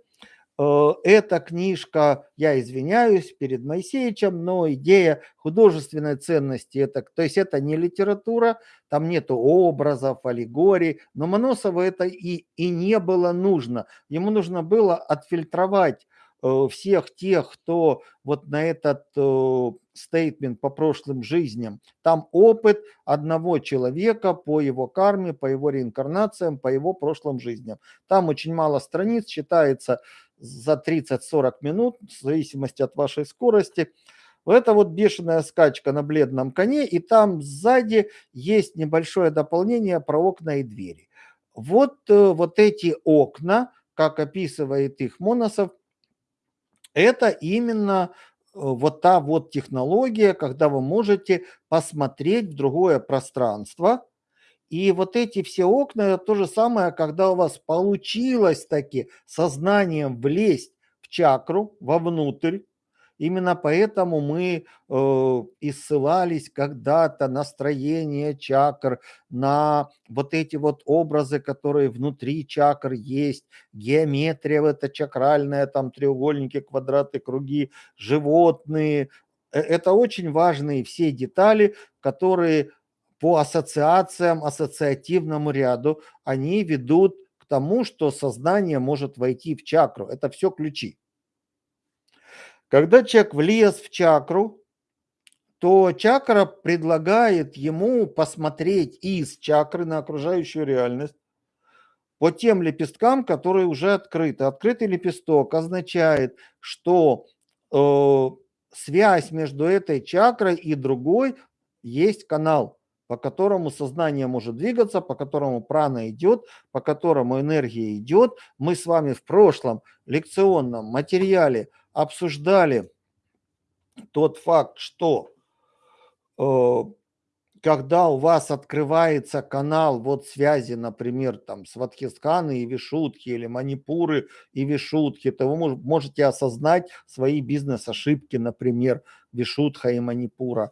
Э, эта книжка, я извиняюсь перед Моисеевичем, но идея художественной ценности, это, то есть это не литература, там нету образов, аллегорий, но Моносову это и, и не было нужно. Ему нужно было отфильтровать всех тех, кто вот на этот э, стейтмент по прошлым жизням, там опыт одного человека по его карме, по его реинкарнациям, по его прошлым жизням. Там очень мало страниц, читается за 30-40 минут, в зависимости от вашей скорости. Это вот бешеная скачка на бледном коне, и там сзади есть небольшое дополнение про окна и двери. Вот, э, вот эти окна, как описывает их Моносов, это именно э, вот та вот технология, когда вы можете посмотреть в другое пространство. И вот эти все окна, это то же самое, когда у вас получилось таки сознанием влезть в чакру, вовнутрь, Именно поэтому мы э, и ссылались когда-то на строение чакр, на вот эти вот образы, которые внутри чакр есть, геометрия это чакральная, там треугольники, квадраты, круги, животные. Э, это очень важные все детали, которые по ассоциациям, ассоциативному ряду, они ведут к тому, что сознание может войти в чакру. Это все ключи. Когда человек влез в чакру, то чакра предлагает ему посмотреть из чакры на окружающую реальность по тем лепесткам, которые уже открыты. Открытый лепесток означает, что э, связь между этой чакрой и другой есть канал, по которому сознание может двигаться, по которому прана идет, по которому энергия идет. Мы с вами в прошлом лекционном материале обсуждали тот факт, что э, когда у вас открывается канал вот связи, например, там с Ватхисканы и Вишутки или Манипуры и Вишутки, то вы можете осознать свои бизнес-ошибки, например, Вишутха и Манипура.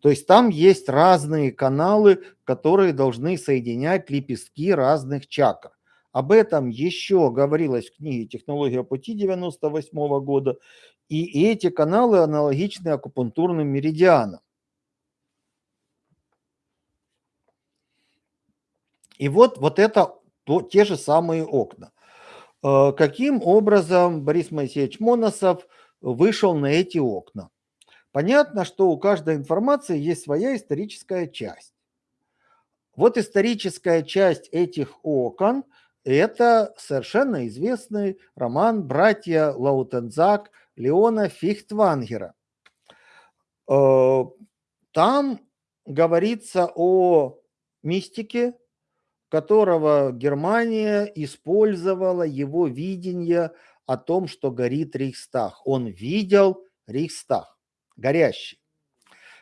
То есть там есть разные каналы, которые должны соединять лепестки разных чакр. Об этом еще говорилось в книге «Технология пути» 98 года. И эти каналы аналогичны акупунктурным меридианам. И вот, вот это то, те же самые окна. Э, каким образом Борис Моисеевич Моносов вышел на эти окна? Понятно, что у каждой информации есть своя историческая часть. Вот историческая часть этих окон – это совершенно известный роман «Братья Лаутензак» Леона Фихтвангера. Э, там говорится о мистике, которого Германия использовала его видение о том, что горит Рейхстаг. Он видел Рейхстаг, горящий.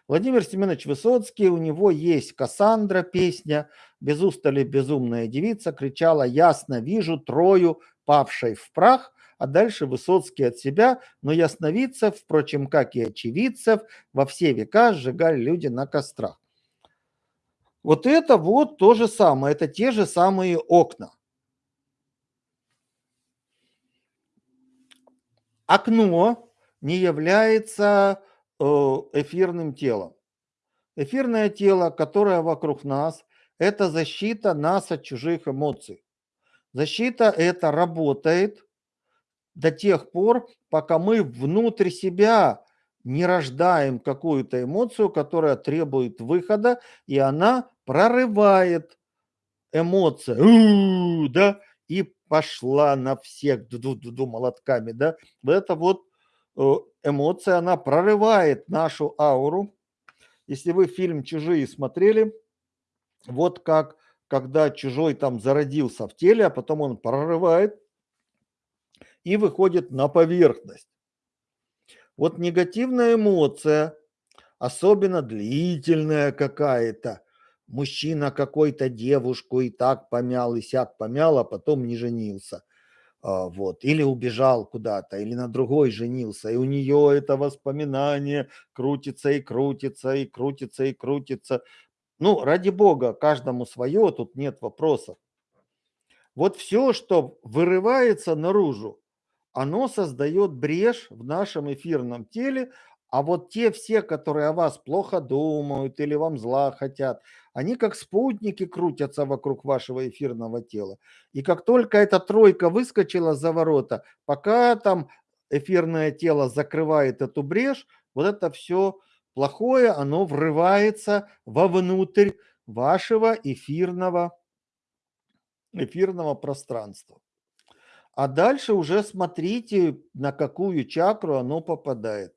Владимир Семенович Высоцкий, у него есть «Кассандра» песня, без устали безумная девица кричала «Ясно вижу Трою, павшей в прах», а дальше Высоцкий от себя, но ясновидцев, впрочем, как и очевидцев, во все века сжигали люди на кострах. Вот это вот то же самое, это те же самые окна. Окно не является эфирным телом. Эфирное тело, которое вокруг нас, это защита нас от чужих эмоций. Защита это работает до тех пор, пока мы внутрь себя не рождаем какую-то эмоцию, которая требует выхода, и она прорывает эмоции, да, и пошла на всех ду -ду -ду молотками, да. Это вот э, эмоция, она прорывает нашу ауру. Если вы фильм «Чужие» смотрели, вот как, когда чужой там зародился в теле, а потом он прорывает и выходит на поверхность. Вот негативная эмоция, особенно длительная какая-то, мужчина какой-то девушку и так помял, и сяк помял, а потом не женился. А, вот, или убежал куда-то, или на другой женился, и у нее это воспоминание крутится и крутится, и крутится, и крутится. Ну, ради бога, каждому свое, тут нет вопросов. Вот все, что вырывается наружу, оно создает брешь в нашем эфирном теле, а вот те все, которые о вас плохо думают или вам зла хотят, они как спутники крутятся вокруг вашего эфирного тела. И как только эта тройка выскочила за ворота, пока там эфирное тело закрывает эту брешь, вот это все плохое, оно врывается вовнутрь вашего эфирного, эфирного пространства. А дальше уже смотрите, на какую чакру оно попадает.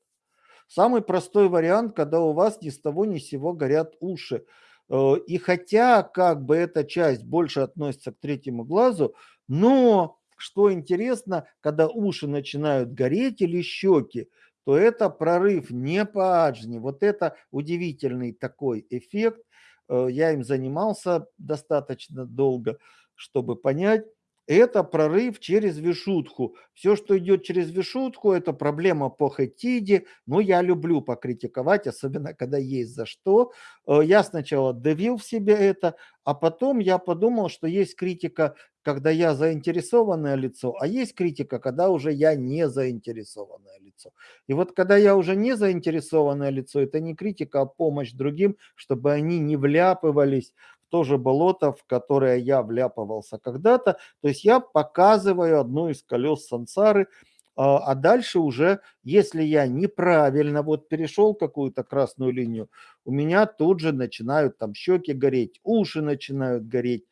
Самый простой вариант, когда у вас ни с того ни с сего горят уши. Э, и хотя как бы эта часть больше относится к третьему глазу, но что интересно, когда уши начинают гореть или щеки, то это прорыв не по аджне. Вот это удивительный такой эффект. Э, я им занимался достаточно долго, чтобы понять это прорыв через вишутху. Все, что идет через вишутху, это проблема по хетиде. Но я люблю покритиковать, особенно когда есть за что. Э, я сначала давил в себе это, а потом я подумал, что есть критика, когда я заинтересованное лицо, а есть критика, когда уже я не заинтересованное лицо. И вот когда я уже не заинтересованное лицо, это не критика, а помощь другим, чтобы они не вляпывались то же болото, в которое я вляпывался когда-то. То есть я показываю одно из колес сансары, а, а дальше уже, если я неправильно вот перешел какую-то красную линию, у меня тут же начинают там щеки гореть, уши начинают гореть.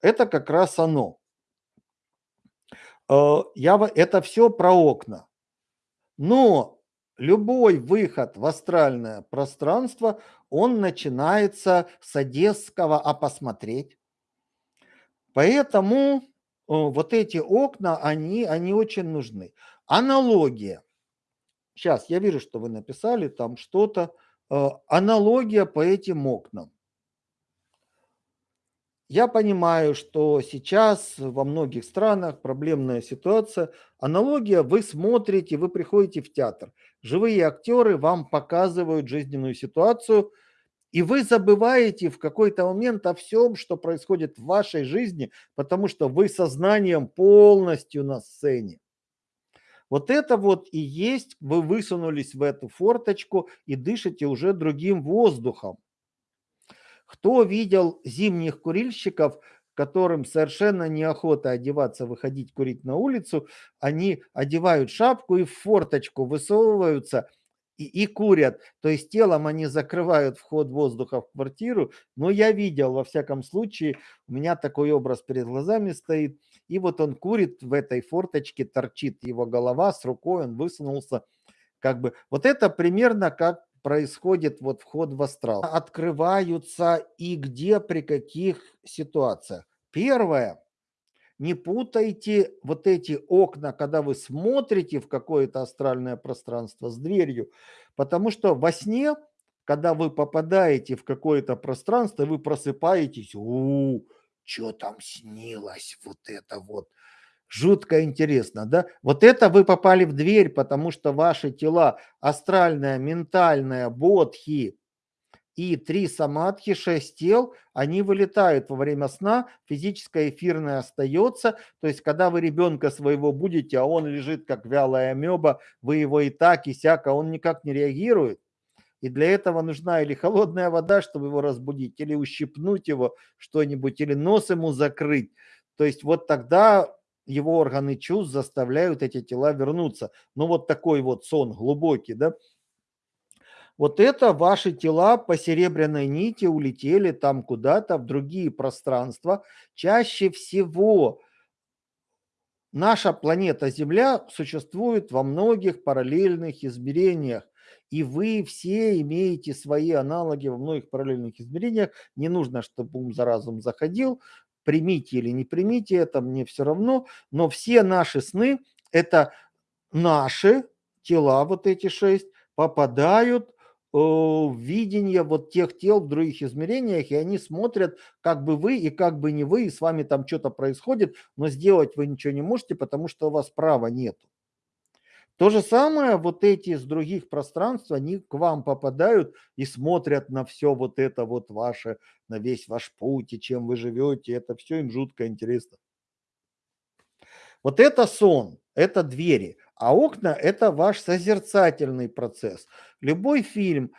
Это как раз оно. А, я, это все про окна. Но любой выход в астральное пространство, он начинается с одесского «а посмотреть». Поэтому э, вот эти окна, они, они очень нужны. Аналогия. Сейчас, я вижу, что вы написали там что-то. Э, аналогия по этим окнам. Я понимаю, что сейчас во многих странах проблемная ситуация. Аналогия, вы смотрите, вы приходите в театр. Живые актеры вам показывают жизненную ситуацию, и вы забываете в какой-то момент о всем, что происходит в вашей жизни, потому что вы сознанием полностью на сцене. Вот это вот и есть, вы высунулись в эту форточку и дышите уже другим воздухом. Кто видел зимних курильщиков, которым совершенно неохота одеваться, выходить курить на улицу, они одевают шапку и в форточку высовываются и, и курят. То есть телом они закрывают вход воздуха в квартиру. Но я видел, во всяком случае, у меня такой образ перед глазами стоит. И вот он курит в этой форточке, торчит его голова с рукой, он высунулся. Как бы вот это примерно как происходит вот вход в астрал, открываются и где, при каких ситуациях. Первое, не путайте вот эти окна, когда вы смотрите в какое-то астральное пространство с дверью, потому что во сне, когда вы попадаете в какое-то пространство, вы просыпаетесь, у, что там снилось, вот это вот, Жутко интересно, да? Вот это вы попали в дверь, потому что ваши тела астральная, ментальная, бодхи и три самадхи, шесть тел, они вылетают во время сна, физическое эфирное остается. То есть, когда вы ребенка своего будете, а он лежит как вялая амеба, вы его и так, и сяк, а он никак не реагирует. И для этого нужна или холодная вода, чтобы его разбудить, или ущипнуть его что-нибудь, или нос ему закрыть. То есть вот тогда его органы чувств заставляют эти тела вернуться. Ну вот такой вот сон глубокий, да. Вот это ваши тела по серебряной нити улетели там куда-то в другие пространства. Чаще всего наша планета Земля существует во многих параллельных измерениях. И вы все имеете свои аналоги во многих параллельных измерениях. Не нужно, чтобы ум за разум заходил примите или не примите это, мне все равно, но все наши сны – это наши тела, вот эти шесть, попадают э, видение вот тех тел в других измерениях, и они смотрят, как бы вы и как бы не вы, и с вами там что-то происходит, но сделать вы ничего не можете, потому что у вас права нет. То же самое, вот эти из других пространств, они к вам попадают и смотрят на все вот это вот ваше, на весь ваш путь и чем вы живете, это все им жутко интересно. Вот это сон, это двери, а окна – это ваш созерцательный процесс. Любой фильм,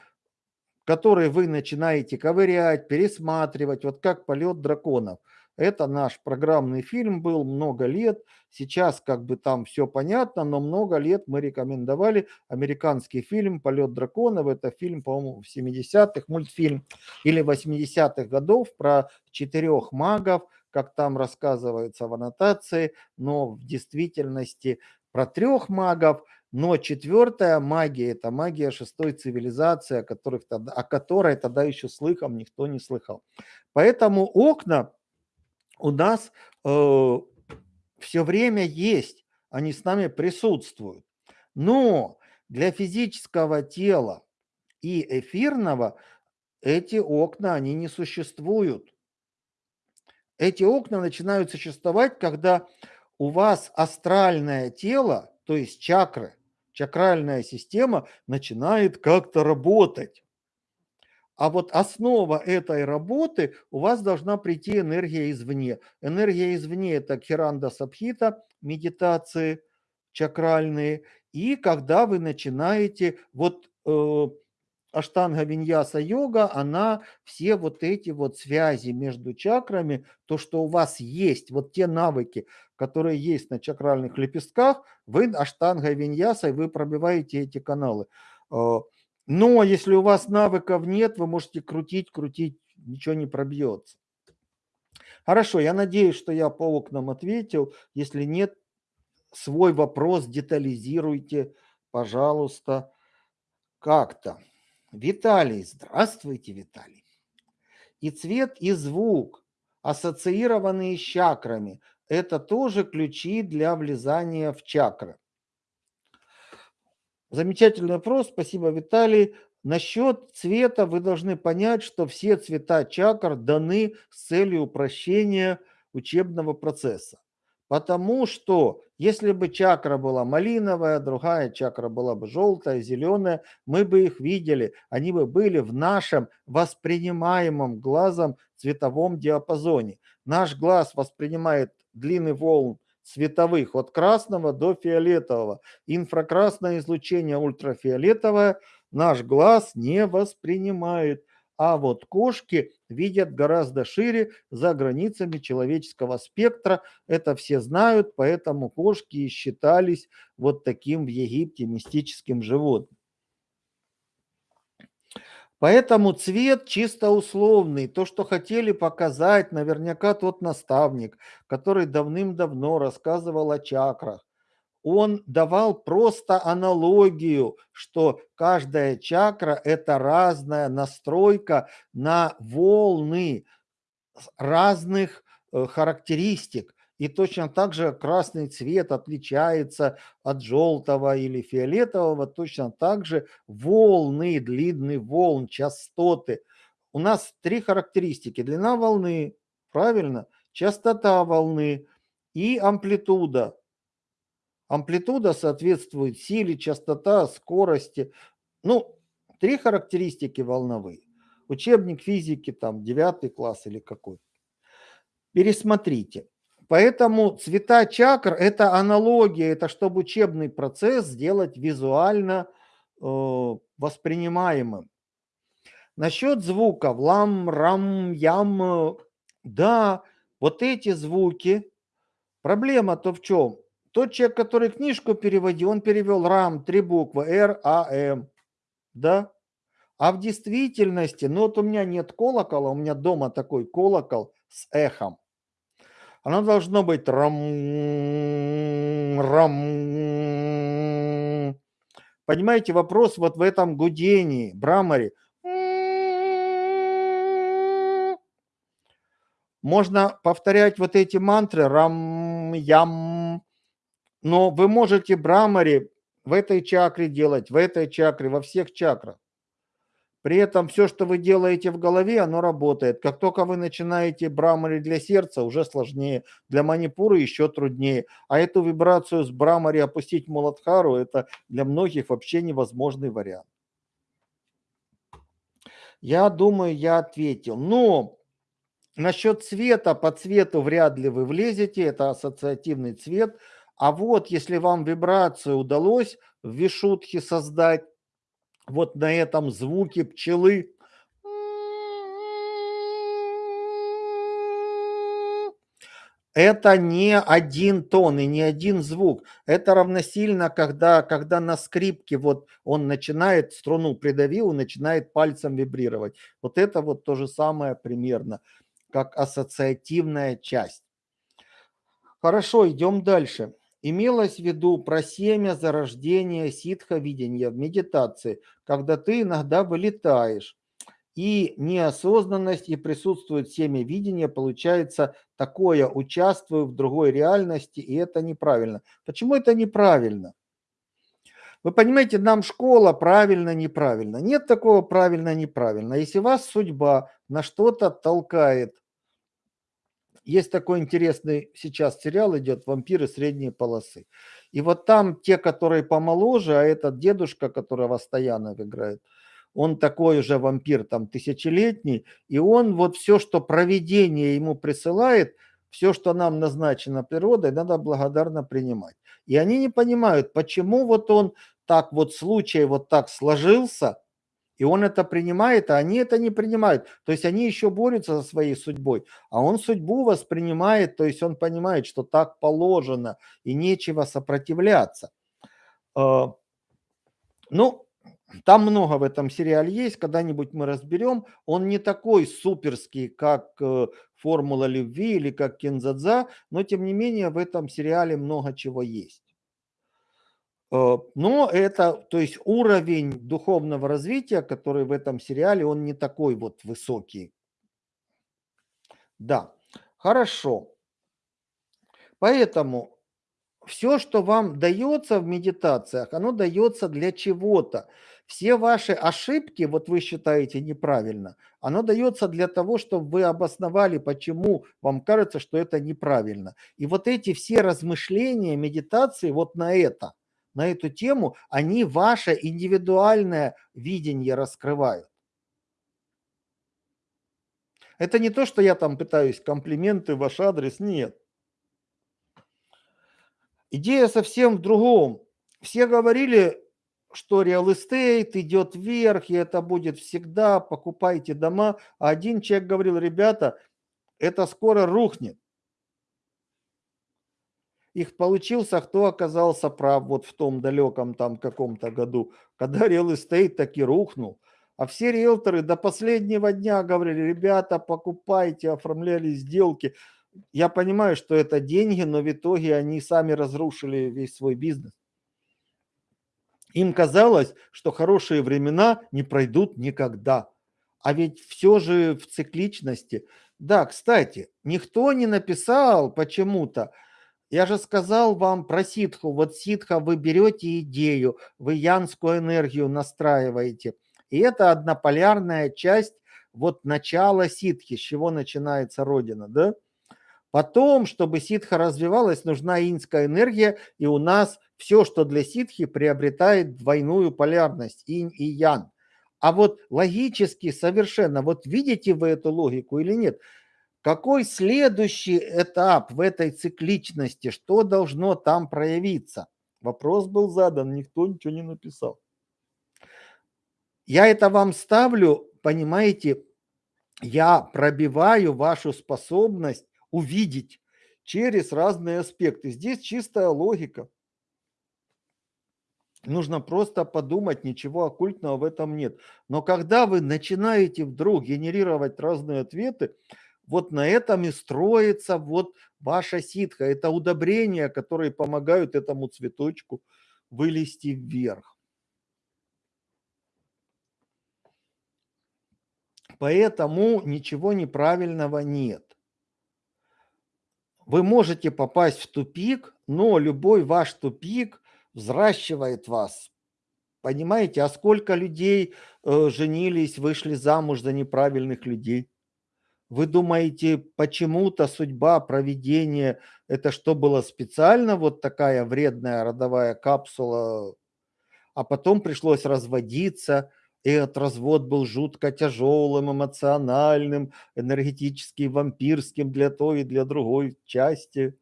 который вы начинаете ковырять, пересматривать, вот как «Полет драконов», это наш программный фильм был много лет. Сейчас как бы там все понятно, но много лет мы рекомендовали американский фильм «Полет драконов». Это фильм, по-моему, в 70-х, мультфильм или 80-х годов про четырех магов, как там рассказывается в аннотации, но в действительности про трех магов, но четвертая магия – это магия шестой цивилизации, о, которых о которой тогда еще слыхом никто не слыхал. Поэтому окна у нас э, все время есть, они с нами присутствуют. Но для физического тела и эфирного эти окна, они не существуют. Эти окна начинают существовать, когда у вас астральное тело, то есть чакры, чакральная система начинает как-то работать. А вот основа этой работы у вас должна прийти энергия извне. Энергия извне – это хиранда сабхита, медитации чакральные. И когда вы начинаете, вот э, Аштанга Виньяса йога, она все вот эти вот связи между чакрами, то, что у вас есть, вот те навыки, которые есть на чакральных лепестках, вы Аштанга Виньясой, вы пробиваете эти каналы. Но если у вас навыков нет, вы можете крутить, крутить, ничего не пробьется. Хорошо, я надеюсь, что я по окнам ответил. Если нет, свой вопрос детализируйте, пожалуйста, как-то. Виталий, здравствуйте, Виталий. И цвет, и звук, ассоциированные с чакрами, это тоже ключи для влезания в чакры. Замечательный вопрос, спасибо, Виталий. Насчет цвета вы должны понять, что все цвета чакр даны с целью упрощения учебного процесса. Потому что если бы чакра была малиновая, другая чакра была бы желтая, зеленая, мы бы их видели. Они бы были в нашем воспринимаемом глазом цветовом диапазоне. Наш глаз воспринимает длины волн цветовых от красного до фиолетового. Инфракрасное излучение ультрафиолетовое наш глаз не воспринимает. А вот кошки видят гораздо шире за границами человеческого спектра. Это все знают, поэтому кошки считались вот таким в Египте мистическим животным. Поэтому цвет чисто условный. То, что хотели показать, наверняка тот наставник, который давным-давно рассказывал о чакрах, он давал просто аналогию, что каждая чакра – это разная настройка на волны разных э, характеристик. И точно так же красный цвет отличается от желтого или фиолетового, точно так же волны, длинный волн, частоты. У нас три характеристики. Длина волны, правильно, частота волны и амплитуда. Амплитуда соответствует силе, частота, скорости. Ну, три характеристики волновые. Учебник физики, там, девятый класс или какой. Пересмотрите. Поэтому цвета чакр – это аналогия, это чтобы учебный процесс сделать визуально э, воспринимаемым. Насчет звуков, лам, рам, ям, да, вот эти звуки, проблема-то в чем? Тот человек, который книжку переводил, он перевел рам, три буквы, Р, А, М, да? А в действительности, ну вот у меня нет колокола, у меня дома такой колокол с эхом. Оно должно быть рам, рам. Понимаете, вопрос вот в этом гудении, брамаре. Можно повторять вот эти мантры рам, ям, но вы можете брамаре в этой чакре делать, в этой чакре, во всех чакрах. При этом все, что вы делаете в голове, оно работает. Как только вы начинаете брамари для сердца, уже сложнее. Для манипуры еще труднее. А эту вибрацию с брамари опустить Муладхару, это для многих вообще невозможный вариант. Я думаю, я ответил. Но насчет цвета, по цвету вряд ли вы влезете, это ассоциативный цвет. А вот если вам вибрацию удалось в Вишутхе создать, вот на этом звуке пчелы. Это не один тон и не один звук. Это равносильно, когда, когда на скрипке вот он начинает, струну придавил, начинает пальцем вибрировать. Вот это вот то же самое примерно, как ассоциативная часть. Хорошо, идем дальше. Имелось в виду про семя зарождения ситха видения в медитации, когда ты иногда вылетаешь. И неосознанность, и присутствует семя видения, получается такое, участвую в другой реальности, и это неправильно. Почему это неправильно? Вы понимаете, нам школа правильно, неправильно. Нет такого правильно, неправильно. Если вас судьба на что-то толкает, есть такой интересный сейчас сериал идет «Вампиры средней полосы». И вот там те, которые помоложе, а этот дедушка, который Востоянов играет, он такой уже вампир там тысячелетний, и он вот все, что проведение ему присылает, все, что нам назначено природой, надо благодарно принимать. И они не понимают, почему вот он так вот случай вот так сложился, и он это принимает, а они это не принимают. То есть они еще борются за своей судьбой, а он судьбу воспринимает, то есть он понимает, что так положено и нечего сопротивляться. А, ну, там много в этом сериале есть, когда-нибудь мы разберем. Он не такой суперский, как э, «Формула любви» или как «Кензадза», но тем не менее в этом сериале много чего есть. Э, но это, то есть уровень духовного развития, который в этом сериале, он не такой вот высокий. Да, хорошо. Поэтому все, что вам дается в медитациях, оно дается для чего-то. Все ваши ошибки, вот вы считаете неправильно, оно дается для того, чтобы вы обосновали, почему вам кажется, что это неправильно. И вот эти все размышления, медитации вот на это – на эту тему, они ваше индивидуальное видение раскрывают. Это не то, что я там пытаюсь комплименты в ваш адрес, нет. Идея совсем в другом. Все говорили, что real estate идет вверх, и это будет всегда, покупайте дома. А один человек говорил, ребята, это скоро рухнет их получился, кто оказался прав вот в том далеком там каком-то году, когда real estate таки рухнул. А все риэлторы до последнего дня говорили, ребята, покупайте, оформляли сделки. Я понимаю, что это деньги, но в итоге они сами разрушили весь свой бизнес. Им казалось, что хорошие времена не пройдут никогда. А ведь все же в цикличности. Да, кстати, никто не написал почему-то, я же сказал вам про ситху. Вот ситха вы берете идею, вы янскую энергию настраиваете. И это однополярная часть вот начала ситхи, с чего начинается Родина, да? Потом, чтобы ситха развивалась, нужна инская энергия, и у нас все, что для ситхи, приобретает двойную полярность, инь и ян. А вот логически совершенно, вот видите вы эту логику или нет – какой следующий этап в этой цикличности? Что должно там проявиться? Вопрос был задан, никто ничего не написал. Я это вам ставлю, понимаете, я пробиваю вашу способность увидеть через разные аспекты. Здесь чистая логика. Нужно просто подумать, ничего оккультного в этом нет. Но когда вы начинаете вдруг генерировать разные ответы, вот на этом и строится вот ваша ситха. Это удобрения, которые помогают этому цветочку вылезти вверх. Поэтому ничего неправильного нет. Вы можете попасть в тупик, но любой ваш тупик взращивает вас Понимаете, а сколько людей э, женились, вышли замуж за неправильных людей? Вы думаете, почему-то судьба, проведение, это что было специально, вот такая вредная родовая капсула, а потом пришлось разводиться, и этот развод был жутко тяжелым, эмоциональным, энергетически вампирским для той и для другой части.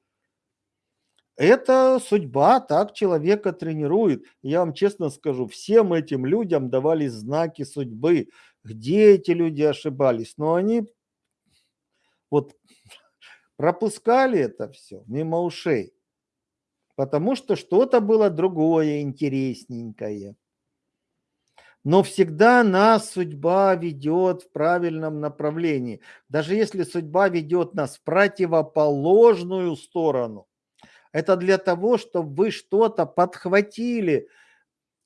Это судьба, так человека тренирует. Я вам честно скажу, всем этим людям давались знаки судьбы. Где эти люди ошибались? Но они вот пропускали это все мимо ушей, потому что что-то было другое, интересненькое. Но всегда нас судьба ведет в правильном направлении. Даже если судьба ведет нас в противоположную сторону, это для того, чтобы вы что-то подхватили,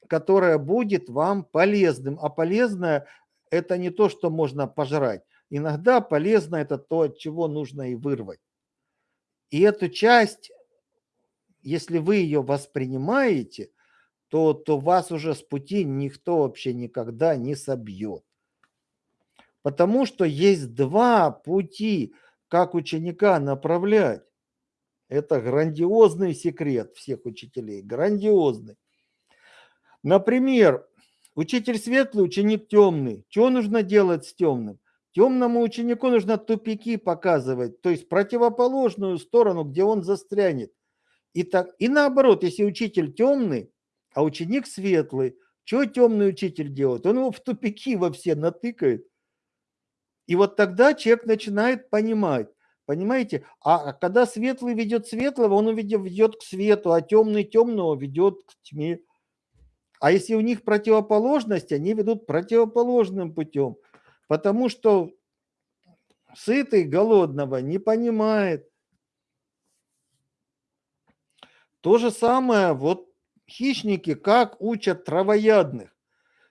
которое будет вам полезным. А полезное – это не то, что можно пожрать. Иногда полезно это то, от чего нужно и вырвать. И эту часть, если вы ее воспринимаете – то, то вас уже с пути никто вообще никогда не собьет. Потому что есть два пути, как ученика направлять. Это грандиозный секрет всех учителей, грандиозный. Например, учитель светлый, ученик темный. Что нужно делать с темным? Темному ученику нужно тупики показывать, то есть противоположную сторону, где он застрянет. И, так, и наоборот, если учитель темный, а ученик светлый. Что темный учитель делает? Он его в тупики во все натыкает. И вот тогда человек начинает понимать. Понимаете? А, а когда светлый ведет светлого, он ведет к свету, а темный темного ведет к тьме. А если у них противоположность, они ведут противоположным путем. Потому что сытый голодного не понимает. То же самое вот Хищники как учат травоядных.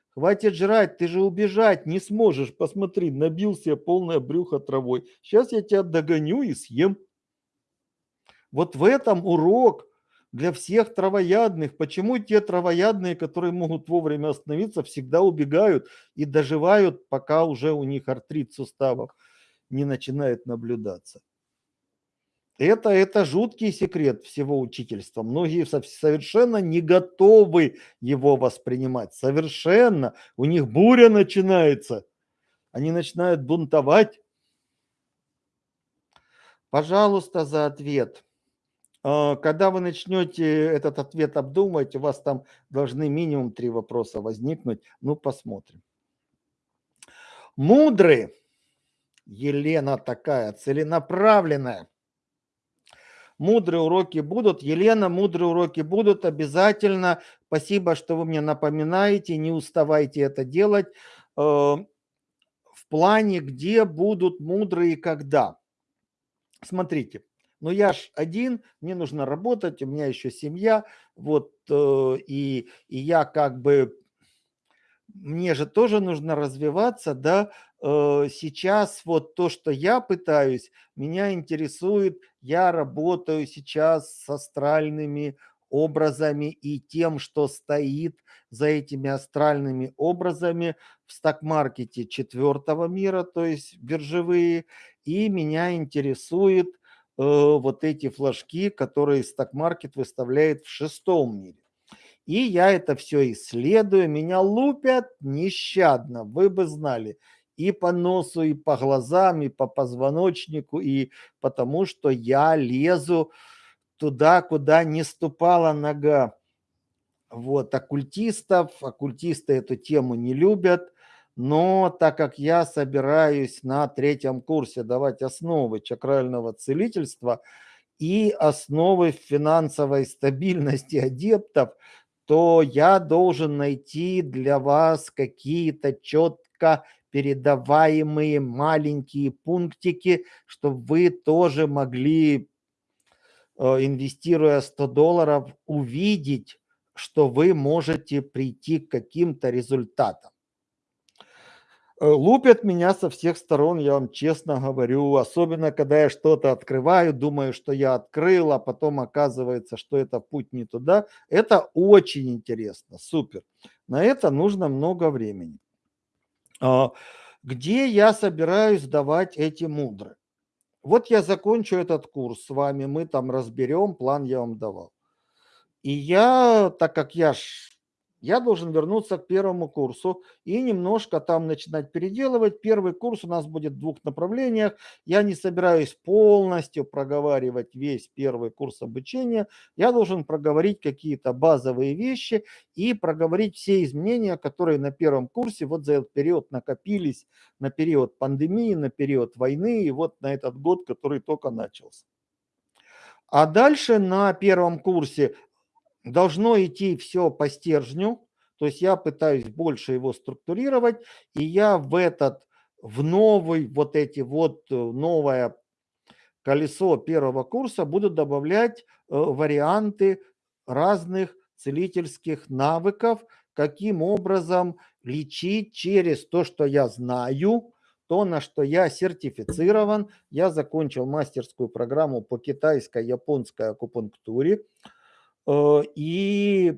Хватит жрать, ты же убежать не сможешь. Посмотри, набил себе полное брюхо травой. Сейчас я тебя догоню и съем. Вот в этом урок для всех травоядных. Почему те травоядные, которые могут вовремя остановиться, всегда убегают и доживают, пока уже у них артрит суставов не начинает наблюдаться. Это, это жуткий секрет всего учительства. Многие совершенно не готовы его воспринимать. Совершенно. У них буря начинается. Они начинают бунтовать. Пожалуйста, за ответ. А, когда вы начнете этот ответ обдумывать, у вас там должны минимум три вопроса возникнуть. Ну, посмотрим. Мудрый. Елена такая, целенаправленная Мудрые уроки будут. Елена, мудрые уроки будут обязательно. Спасибо, что вы мне напоминаете. Не уставайте это делать. Э, в плане, где будут мудрые и когда. Смотрите, ну я ж один, мне нужно работать, у меня еще семья, вот, э, и, и я как бы мне же тоже нужно развиваться, да, э, сейчас вот то, что я пытаюсь, меня интересует, я работаю сейчас с астральными образами и тем, что стоит за этими астральными образами в сток-маркете четвертого мира, то есть биржевые, и меня интересует вот эти флажки, которые сток-маркет выставляет в шестом мире. И я это все исследую, меня лупят нещадно, вы бы знали, и по носу, и по глазам, и по позвоночнику, и потому что я лезу туда, куда не ступала нога. Вот, оккультистов, оккультисты эту тему не любят, но так как я собираюсь на третьем курсе давать основы чакрального целительства и основы финансовой стабильности адептов, то я должен найти для вас какие-то четко передаваемые маленькие пунктики, чтобы вы тоже могли, э, инвестируя 100 долларов, увидеть, что вы можете прийти к каким-то результатам. Э, лупят меня со всех сторон, я вам честно говорю, особенно когда я что-то открываю, думаю, что я открыл, а потом оказывается, что это путь не туда. Это очень интересно, супер. На это нужно много времени. А, где я собираюсь давать эти мудры? Вот я закончу этот курс с вами, мы там разберем, план я вам давал. И я, так как я ж я должен вернуться к первому курсу и немножко там начинать переделывать. Первый курс у нас будет в двух направлениях. Я не собираюсь полностью проговаривать весь первый курс обучения. Я должен проговорить какие-то базовые вещи и проговорить все изменения, которые на первом курсе вот за этот период накопились, на период пандемии, на период войны и вот на этот год, который только начался. А дальше на первом курсе должно идти все по стержню, то есть я пытаюсь больше его структурировать, и я в этот, в новый, вот эти вот, э, новое колесо первого курса буду добавлять э, варианты разных целительских навыков, каким образом лечить через то, что я знаю, то, на что я сертифицирован. Я закончил мастерскую программу по китайской, японской акупунктуре. Э, и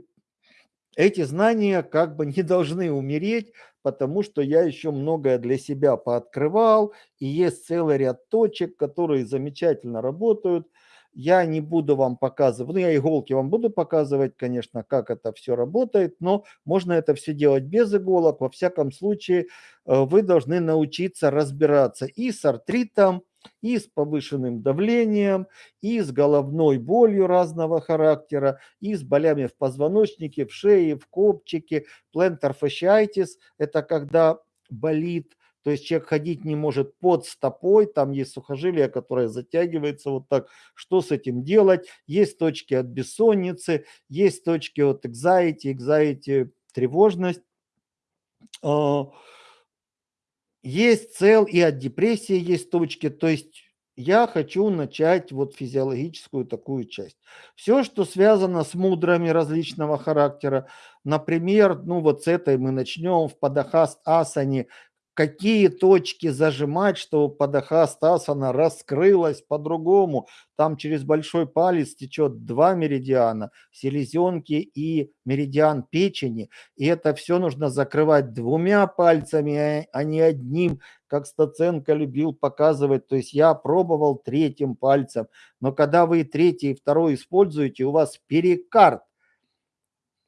эти знания как бы не должны умереть, потому что я еще многое для себя пооткрывал, и есть целый ряд точек, которые замечательно работают. Я не буду вам показывать, ну я иголки вам буду показывать, конечно, как это все работает, но можно это все делать без иголок. Во всяком случае, э, вы должны научиться разбираться и с артритом, и с повышенным давлением, и с головной болью разного характера, и с болями в позвоночнике, в шее, в копчике. Plantar fasciitis – это когда болит, то есть человек ходить не может под стопой, там есть сухожилие, которое затягивается вот так. Что с этим делать? Есть точки от бессонницы, есть точки от anxiety, anxiety – тревожность. А, есть цел и от депрессии есть точки. То есть я хочу начать вот физиологическую такую часть. Все, что связано с мудрами различного характера, например, ну вот с этой мы начнем в Падахаст Асане, какие точки зажимать, чтобы подахастасана раскрылась по-другому. Там через большой палец течет два меридиана, селезенки и меридиан печени. И это все нужно закрывать двумя пальцами, а, а не одним, как Стаценко любил показывать. То есть я пробовал третьим пальцем. Но когда вы третий и второй используете, у вас перикард.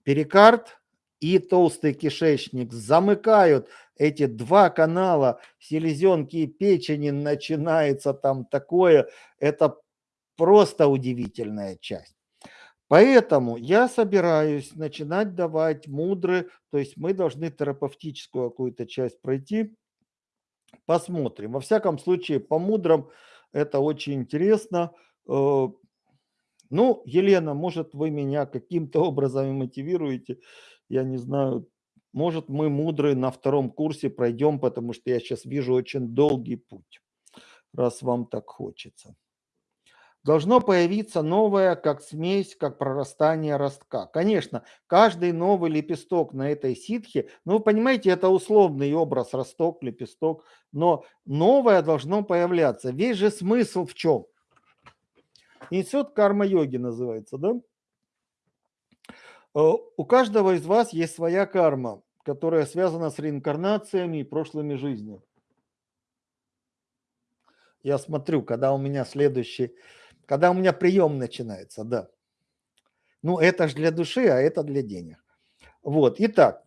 Перикард и толстый кишечник замыкают эти два канала селезенки и печени, начинается там такое, это просто удивительная часть. Поэтому я собираюсь начинать давать мудры, то есть мы должны терапевтическую какую-то часть пройти, посмотрим. Во всяком случае, по мудрам это очень интересно. Э, ну, Елена, может, вы меня каким-то образом мотивируете, я не знаю, может, мы мудрые на втором курсе пройдем, потому что я сейчас вижу очень долгий путь, раз вам так хочется. Должно появиться новое, как смесь, как прорастание ростка. Конечно, каждый новый лепесток на этой ситхе, ну, вы понимаете, это условный образ, росток, лепесток, но новое должно появляться. Весь же смысл в чем? Институт карма-йоги называется, да? Э, у каждого из вас есть своя карма, которая связана с реинкарнациями и прошлыми жизнями. Я смотрю, когда у меня следующий, когда у меня прием начинается, да. Ну, это же для души, а это для денег. Вот, итак,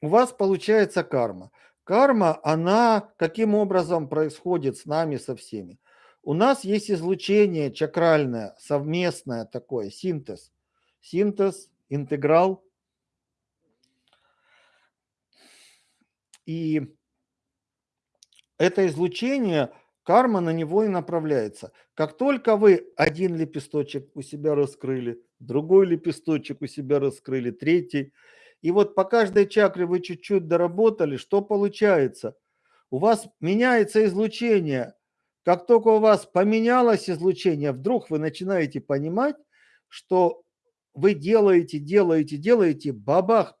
у вас получается карма. Карма, она каким образом происходит с нами, со всеми? У нас есть излучение чакральное, совместное такое, синтез – синтез, интеграл. И это излучение, карма на него и направляется. Как только вы один лепесточек у себя раскрыли, другой лепесточек у себя раскрыли, третий, и вот по каждой чакре вы чуть-чуть доработали, что получается? У вас меняется излучение. Как только у вас поменялось излучение, вдруг вы начинаете понимать, что вы делаете, делаете, делаете, бабах,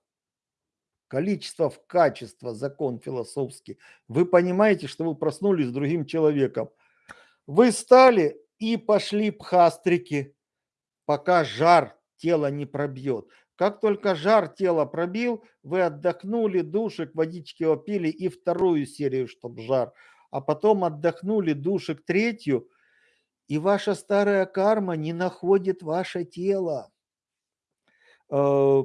количество в качество, закон философский. Вы понимаете, что вы проснулись с другим человеком. Вы стали и пошли пхастрики, пока жар тела не пробьет. Как только жар тела пробил, вы отдохнули, душик, водички опили и вторую серию, чтобы жар. А потом отдохнули, душик третью, и ваша старая карма не находит ваше тело. Э,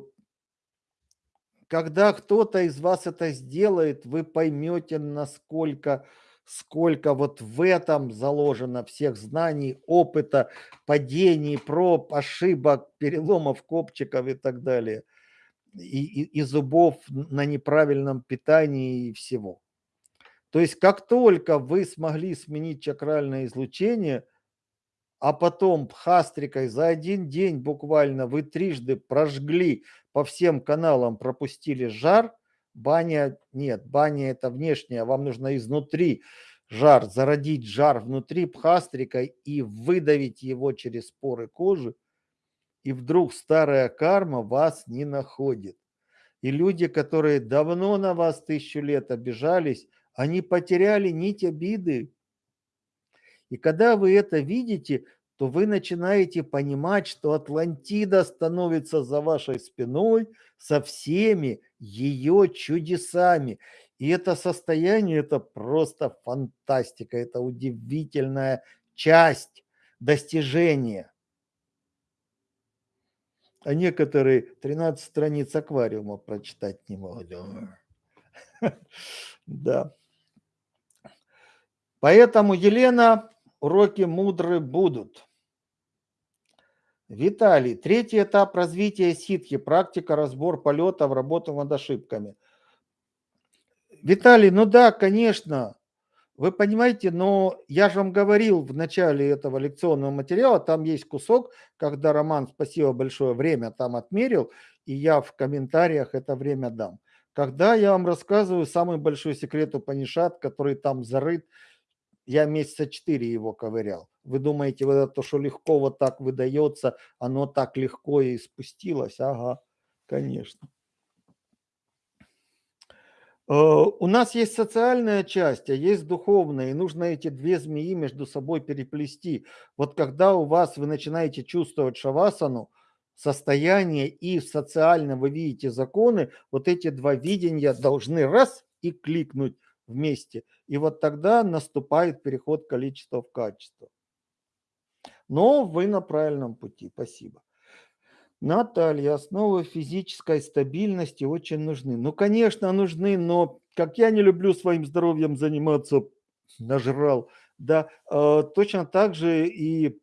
когда кто-то из вас это сделает, вы поймете, насколько сколько вот в этом заложено всех знаний, опыта, падений, проб, ошибок, переломов копчиков и так далее. И, и, и зубов на неправильном питании и всего. То есть как только вы смогли сменить чакральное излучение – а потом хастрикой за один день буквально вы трижды прожгли по всем каналам, пропустили жар, баня нет, баня это внешняя, вам нужно изнутри жар, зародить жар внутри пхастрикой и выдавить его через поры кожи, и вдруг старая карма вас не находит. И люди, которые давно на вас тысячу лет обижались, они потеряли нить обиды, и когда вы это видите, то вы начинаете понимать, что Атлантида становится за вашей спиной со всеми ее чудесами. И это состояние, это просто фантастика, это удивительная часть достижения. А некоторые 13 страниц аквариума прочитать не могут. Да. Поэтому, Елена, Уроки мудры будут. Виталий, третий этап развития ситхи, практика, разбор полетов, работа над ошибками. Виталий, ну да, конечно, вы понимаете, но я же вам говорил в начале этого лекционного материала, там есть кусок, когда Роман, спасибо большое, время там отмерил, и я в комментариях это время дам. Когда я вам рассказываю самый большой секрет Панишат, который там зарыт я месяца четыре его ковырял. Вы думаете, вот это то, что легко вот так выдается, оно так легко и спустилось? Ага, конечно. Э, у нас есть социальная часть, а есть духовная, и нужно эти две змеи между собой переплести. Вот когда у вас вы начинаете чувствовать шавасану, состояние и социально вы видите законы, вот эти два видения должны раз и кликнуть вместе. И вот тогда наступает переход количества в качество. Но вы на правильном пути. Спасибо. Наталья, основы физической стабильности очень нужны. Ну, конечно, нужны, но как я не люблю своим здоровьем заниматься, нажрал, да, э, точно так же и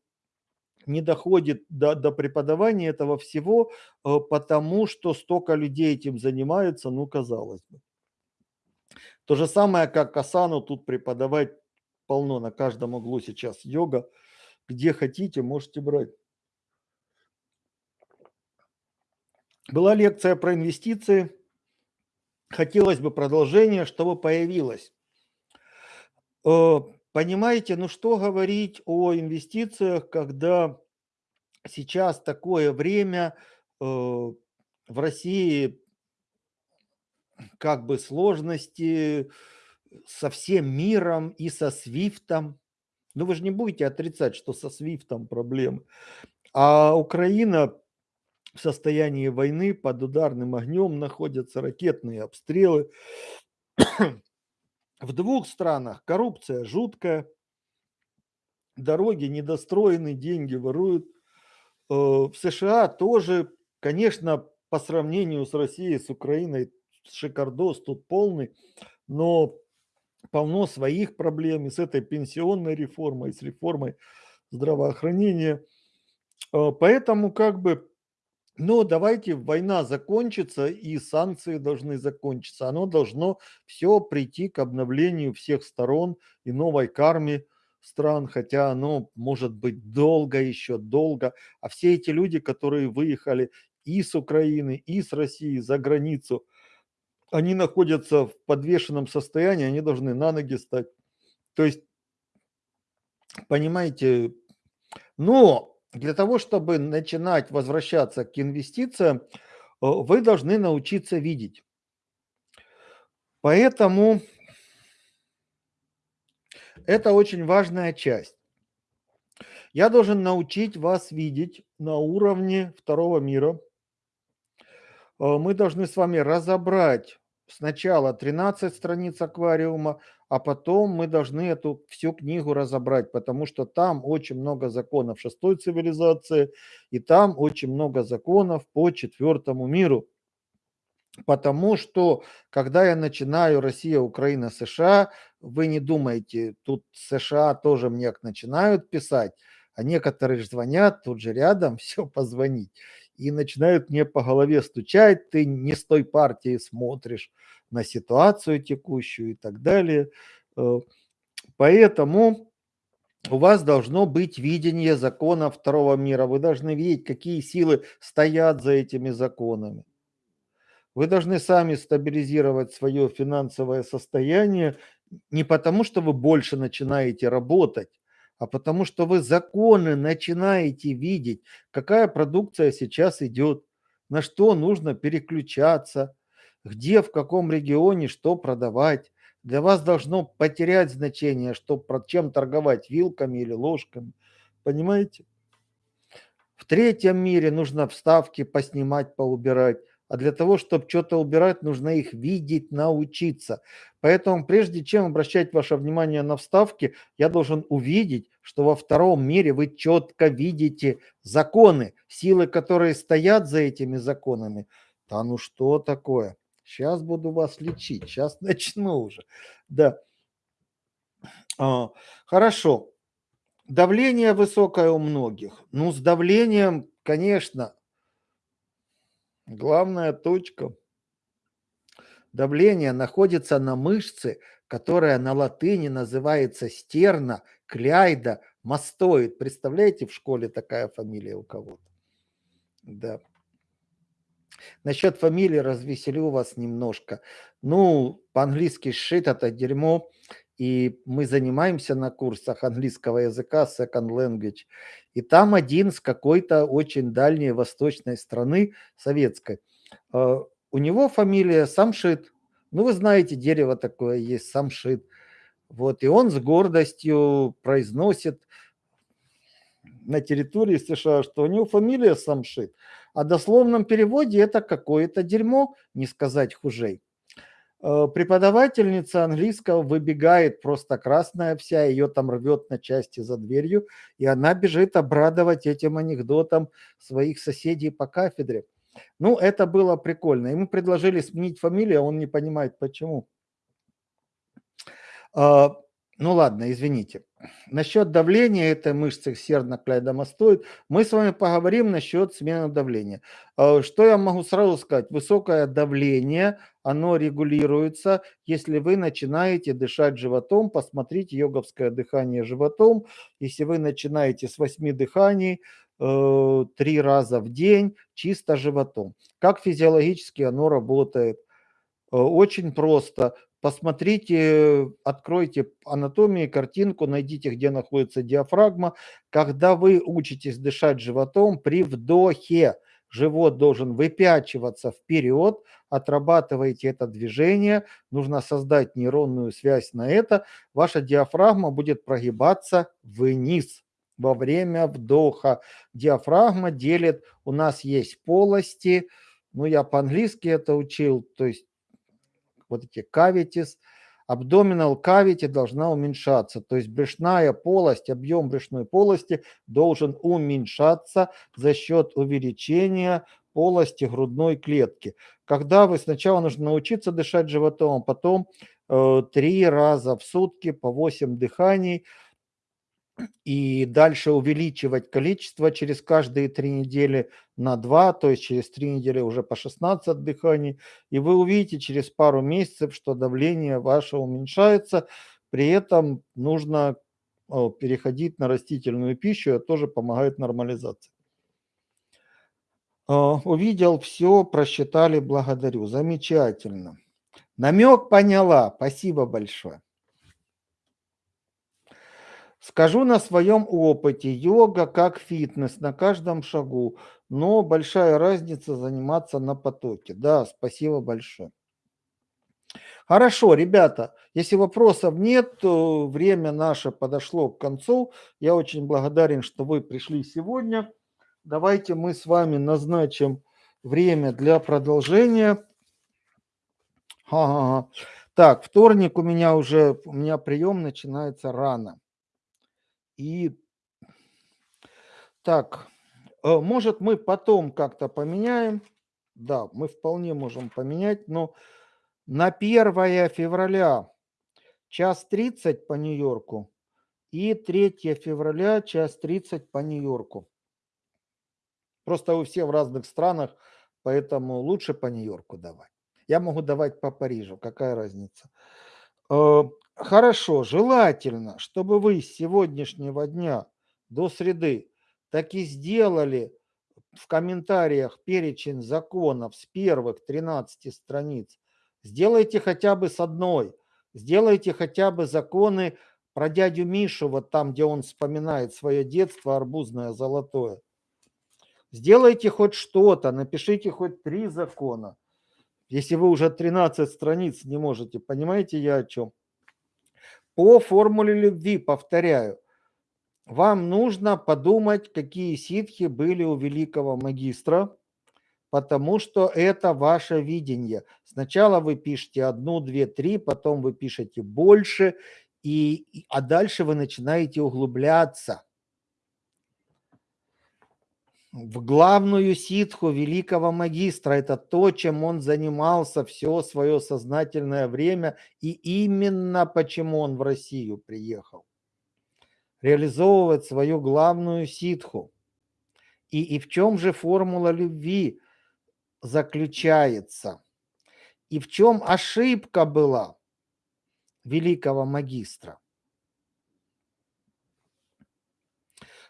не доходит до, до преподавания этого всего, э, потому что столько людей этим занимается, ну, казалось бы. То же самое, как Асану тут преподавать полно на каждом углу сейчас йога. Где хотите, можете брать. Была лекция про инвестиции. Хотелось бы продолжение, чтобы появилось. Э, понимаете, ну что говорить о инвестициях, когда сейчас такое время э, в России как бы сложности со всем миром и со Свифтом. Ну вы же не будете отрицать, что со Свифтом проблемы. А Украина в состоянии войны под ударным огнем находятся ракетные обстрелы. В двух странах коррупция жуткая, дороги недостроены, деньги воруют. Э, в США тоже, конечно, по сравнению с Россией, с Украиной шикардос тут полный, но полно своих проблем и с этой пенсионной реформой, и с реформой здравоохранения. А, поэтому как бы, ну давайте война закончится и санкции должны закончиться. Оно должно все прийти к обновлению всех сторон и новой карме стран, хотя оно может быть долго еще, долго. А все эти люди, которые выехали и с Украины, и с России за границу, они находятся в подвешенном состоянии, они должны на ноги стать. То есть, понимаете, но для того, чтобы начинать возвращаться к инвестициям, э, вы должны научиться видеть. Поэтому это очень важная часть. Я должен научить вас видеть на уровне второго мира – мы должны с вами разобрать сначала 13 страниц аквариума, а потом мы должны эту всю книгу разобрать, потому что там очень много законов шестой цивилизации, и там очень много законов по четвертому миру. Потому что, когда я начинаю Россия, Украина, США, вы не думайте, тут США тоже мне начинают писать, а некоторые звонят тут же рядом, все позвонить, и начинают мне по голове стучать, ты не с той партии смотришь на ситуацию текущую и так далее. Э, поэтому у вас должно быть видение закона второго мира. Вы должны видеть, какие силы стоят за этими законами. Вы должны сами стабилизировать свое финансовое состояние не потому, что вы больше начинаете работать, а потому что вы законы начинаете видеть, какая продукция сейчас идет, на что нужно переключаться, где, в каком регионе что продавать. Для вас должно потерять значение, что чем торговать, вилками или ложками. Понимаете? В третьем мире нужно вставки поснимать, поубирать. А для того, чтобы что-то убирать, нужно их видеть, научиться. Поэтому прежде чем обращать ваше внимание на вставки, я должен увидеть, что во втором мире вы четко видите законы, силы, которые стоят за этими законами. Да ну что такое? Сейчас буду вас лечить, сейчас начну уже. Да. А, хорошо. Давление высокое у многих. Ну, с давлением, конечно, Главная точка давления находится на мышце, которая на латыни называется стерна, кляйда, мастоид. Представляете, в школе такая фамилия у кого-то? Да. Насчет фамилии развеселю вас немножко. Ну, по-английски шит это дерьмо, и мы занимаемся на курсах английского языка second language. И там один с какой-то очень дальней восточной страны, советской. А, у него фамилия Самшит. Ну, вы знаете, дерево такое есть, Самшит. Вот, и он с гордостью произносит на территории США, что у него фамилия Самшит. А дословном переводе это какое-то дерьмо, не сказать хужей. Э, преподавательница английского выбегает просто красная вся, ее там рвет на части за дверью, и она бежит обрадовать этим анекдотом своих соседей по кафедре. Ну, это было прикольно. Ему предложили сменить фамилию, а он не понимает, почему. Ну ладно, извините. Насчет давления этой мышцы сердно-клейдомастоид мы с вами поговорим насчет смены давления. А, что я могу сразу сказать? Высокое давление, оно регулируется, если вы начинаете дышать животом. Посмотрите йоговское дыхание животом. Если вы начинаете с 8 дыханий, э, три раза в день чисто животом. Как физиологически оно работает? Э, очень просто. Посмотрите, откройте анатомию, картинку, найдите, где находится диафрагма. Когда вы учитесь дышать животом, при вдохе живот должен выпячиваться вперед, отрабатываете это движение, нужно создать нейронную связь на это, ваша диафрагма будет прогибаться вниз во время вдоха. Диафрагма делит, у нас есть полости, ну я по-английски это учил, то есть вот эти cavities, абдоминал cavity должна уменьшаться, то есть брюшная полость, объем брюшной полости должен уменьшаться за счет увеличения полости грудной клетки. Когда вы сначала нужно научиться дышать животом, а потом э, три раза в сутки по 8 дыханий – и дальше увеличивать количество через каждые три недели на 2, то есть через три недели уже по 16 дыханий. И вы увидите через пару месяцев, что давление ваше уменьшается. При этом нужно переходить на растительную пищу, это тоже помогает нормализации. А, увидел все, просчитали, благодарю. Замечательно. Намек поняла. Спасибо большое. Скажу на своем опыте, йога как фитнес на каждом шагу, но большая разница заниматься на потоке. Да, спасибо большое. Хорошо, ребята, если вопросов нет, то время наше подошло к концу. Я очень благодарен, что вы пришли сегодня. Давайте мы с вами назначим время для продолжения. Ага. Так, вторник у меня уже, у меня прием начинается рано. И так, э, может мы потом как-то поменяем. Да, мы вполне можем поменять, но на 1 февраля час 30 по Нью-Йорку и 3 февраля час 30 по Нью-Йорку. Просто вы все в разных странах, поэтому лучше по Нью-Йорку давать. Я могу давать по Парижу, какая разница. Хорошо, желательно, чтобы вы с сегодняшнего дня до среды так и сделали в комментариях перечень законов с первых 13 страниц. Сделайте хотя бы с одной. Сделайте хотя бы законы про дядю Мишу, вот там, где он вспоминает свое детство арбузное золотое. Сделайте хоть что-то, напишите хоть три закона. Если вы уже 13 страниц не можете, понимаете я о чем? По формуле любви, повторяю, вам нужно подумать, какие ситхи были у великого магистра, потому что это ваше видение. Сначала вы пишете одну, две, три, потом вы пишете больше, и, а дальше вы начинаете углубляться в главную ситху великого магистра. Это то, чем он занимался все свое сознательное время, и именно почему он в Россию приехал. Реализовывать свою главную ситху. И, и в чем же формула любви заключается? И в чем ошибка была великого магистра?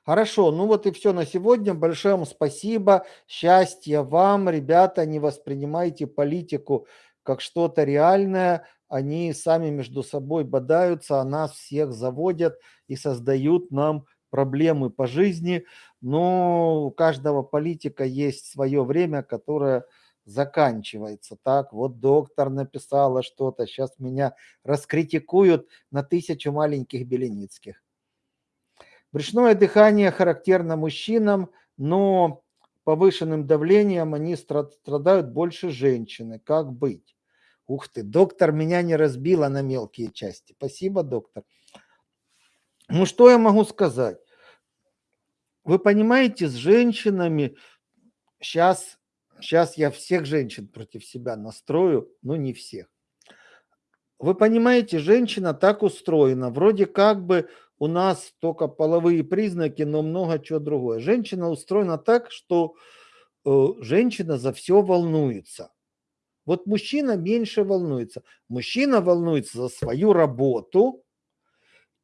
Хорошо, ну вот и все на сегодня. Большое вам спасибо. Счастья вам, ребята. Не воспринимайте политику как что-то реальное. Они сами между собой бодаются, а нас всех заводят и создают нам проблемы по жизни. Но у каждого политика есть свое время, которое заканчивается. Так, вот доктор написала что-то, сейчас меня раскритикуют на тысячу маленьких Беленицких. Брюшное дыхание характерно мужчинам, но повышенным давлением они страдают больше женщины. Как быть? Ух ты, доктор меня не разбила на мелкие части. Спасибо, доктор. Ну, что я могу сказать? Вы понимаете, с женщинами сейчас, сейчас я всех женщин против себя настрою, но не всех. Вы понимаете, женщина так устроена, вроде как бы у нас только половые признаки, но много чего другое. Женщина устроена так, что э, женщина за все волнуется. Вот мужчина меньше волнуется. Мужчина волнуется за свою работу,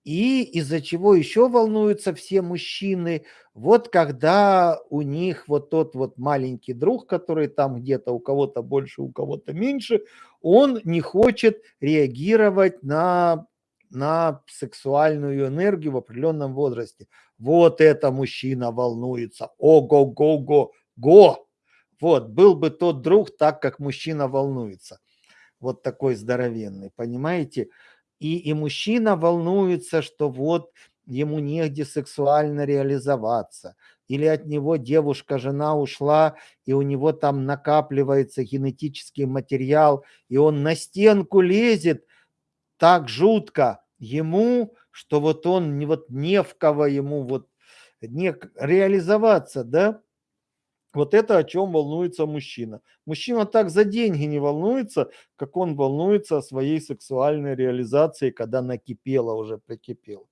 и из-за чего еще волнуются все мужчины, вот когда у них вот тот вот маленький друг, который там где-то у кого-то больше, у кого-то меньше, он не хочет реагировать на на сексуальную энергию в определенном возрасте. Вот это мужчина волнуется. Ого-го-го-го. Вот, был бы тот друг так, как мужчина волнуется. Вот такой здоровенный, понимаете? И, и мужчина волнуется, что вот ему негде сексуально реализоваться. Или от него девушка, жена ушла, и у него там накапливается генетический материал, и он на стенку лезет, так жутко ему, что вот он не вот не в кого ему вот не реализоваться, да? Вот это о чем волнуется мужчина. Мужчина так за деньги не волнуется, как он волнуется о своей сексуальной реализации, когда накипело уже, прикипело.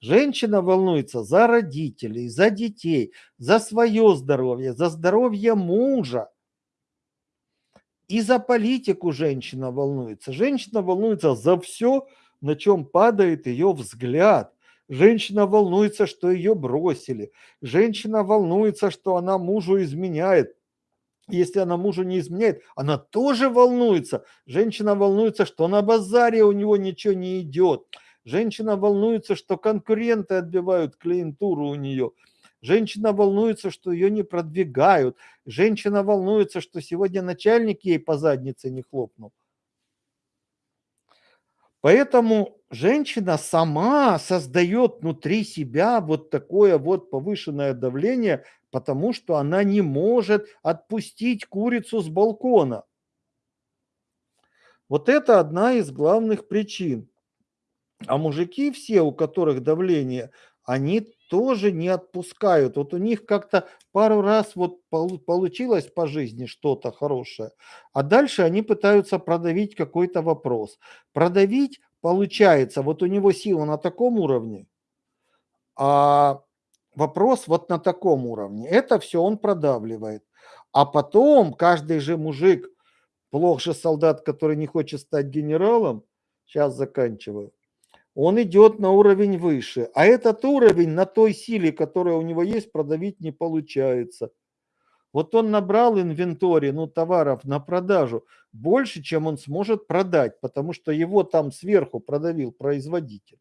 Женщина волнуется за родителей, за детей, за свое здоровье, за здоровье мужа. И за политику женщина волнуется. Женщина волнуется за все, на чем падает ее взгляд. Женщина волнуется, что ее бросили. Женщина волнуется, что она мужу изменяет. Если она мужу не изменяет, она тоже волнуется. Женщина волнуется, что на базаре у него ничего не идет. Женщина волнуется, что конкуренты отбивают клиентуру у нее. Женщина волнуется, что ее не продвигают. Женщина волнуется, что сегодня начальник ей по заднице не хлопнул. Поэтому женщина сама создает внутри себя вот такое вот повышенное давление, потому что она не может отпустить курицу с балкона. Вот это одна из главных причин. А мужики все, у которых давление, они тоже не отпускают. Вот у них как-то пару раз вот получилось по жизни что-то хорошее, а дальше они пытаются продавить какой-то вопрос. Продавить получается, вот у него сила на таком уровне, а вопрос вот на таком уровне. Это все он продавливает. А потом каждый же мужик, плох же солдат, который не хочет стать генералом, сейчас заканчиваю, он идет на уровень выше. А этот уровень на той силе, которая у него есть, продавить не получается. Вот он набрал инвентарь, ну, товаров на продажу больше, чем он сможет продать, потому что его там сверху продавил производитель.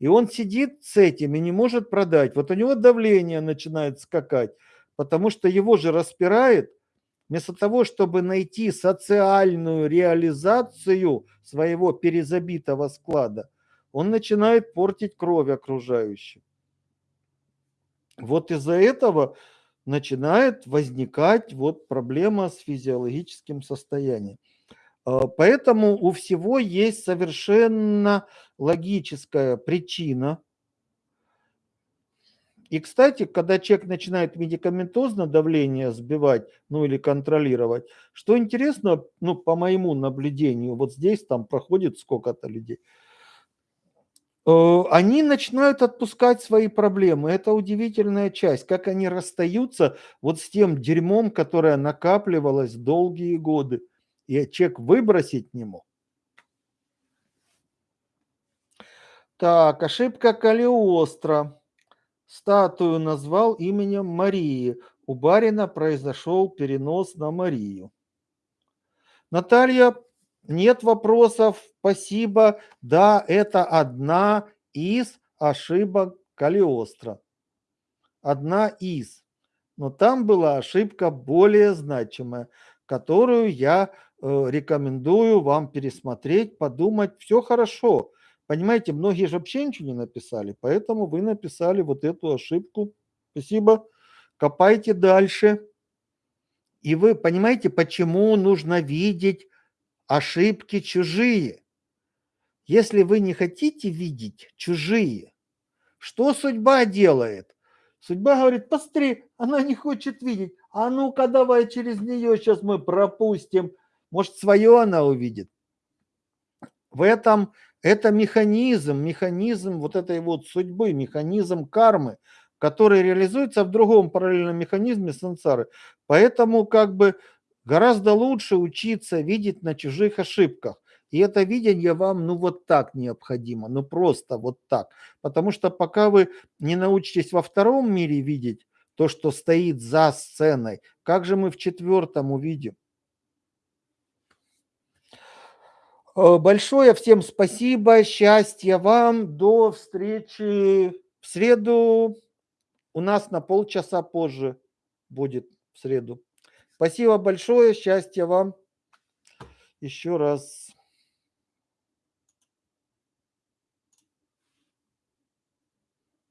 И он сидит с этим и не может продать. Вот у него давление начинает скакать, потому что его же распирает. Вместо того, чтобы найти социальную реализацию своего перезабитого склада, он начинает портить кровь окружающим. Вот из-за этого начинает возникать вот проблема с физиологическим состоянием. А, поэтому у всего есть совершенно логическая причина. И, кстати, когда человек начинает медикаментозно давление сбивать, ну или контролировать, что интересно, ну, по моему наблюдению, вот здесь там проходит сколько-то людей – они начинают отпускать свои проблемы. Это удивительная часть, как они расстаются вот с тем дерьмом, которое накапливалось долгие годы, и человек выбросить не мог. Так, ошибка Калиостро. Статую назвал именем Марии. У барина произошел перенос на Марию. Наталья нет вопросов, спасибо. Да, это одна из ошибок Калиостро. Одна из. Но там была ошибка более значимая, которую я э, рекомендую вам пересмотреть, подумать. Все хорошо. Понимаете, многие же вообще ничего не написали, поэтому вы написали вот эту ошибку. Спасибо. Копайте дальше. И вы понимаете, почему нужно видеть ошибки чужие. Если вы не хотите видеть чужие, что судьба делает? Судьба говорит, посмотри, она не хочет видеть. А ну-ка давай через нее сейчас мы пропустим. Может, свое она увидит. В этом это механизм, механизм вот этой вот судьбы, механизм кармы, который реализуется в другом параллельном механизме сансары. Поэтому как бы Гораздо лучше учиться видеть на чужих ошибках. И это видение вам, ну, вот так необходимо, ну, просто вот так. Потому что пока вы не научитесь во втором мире видеть то, что стоит за сценой, как же мы в четвертом увидим? Э, большое всем спасибо, счастья вам, до встречи в среду. У нас на полчаса позже будет в среду. Спасибо большое, счастья вам еще раз.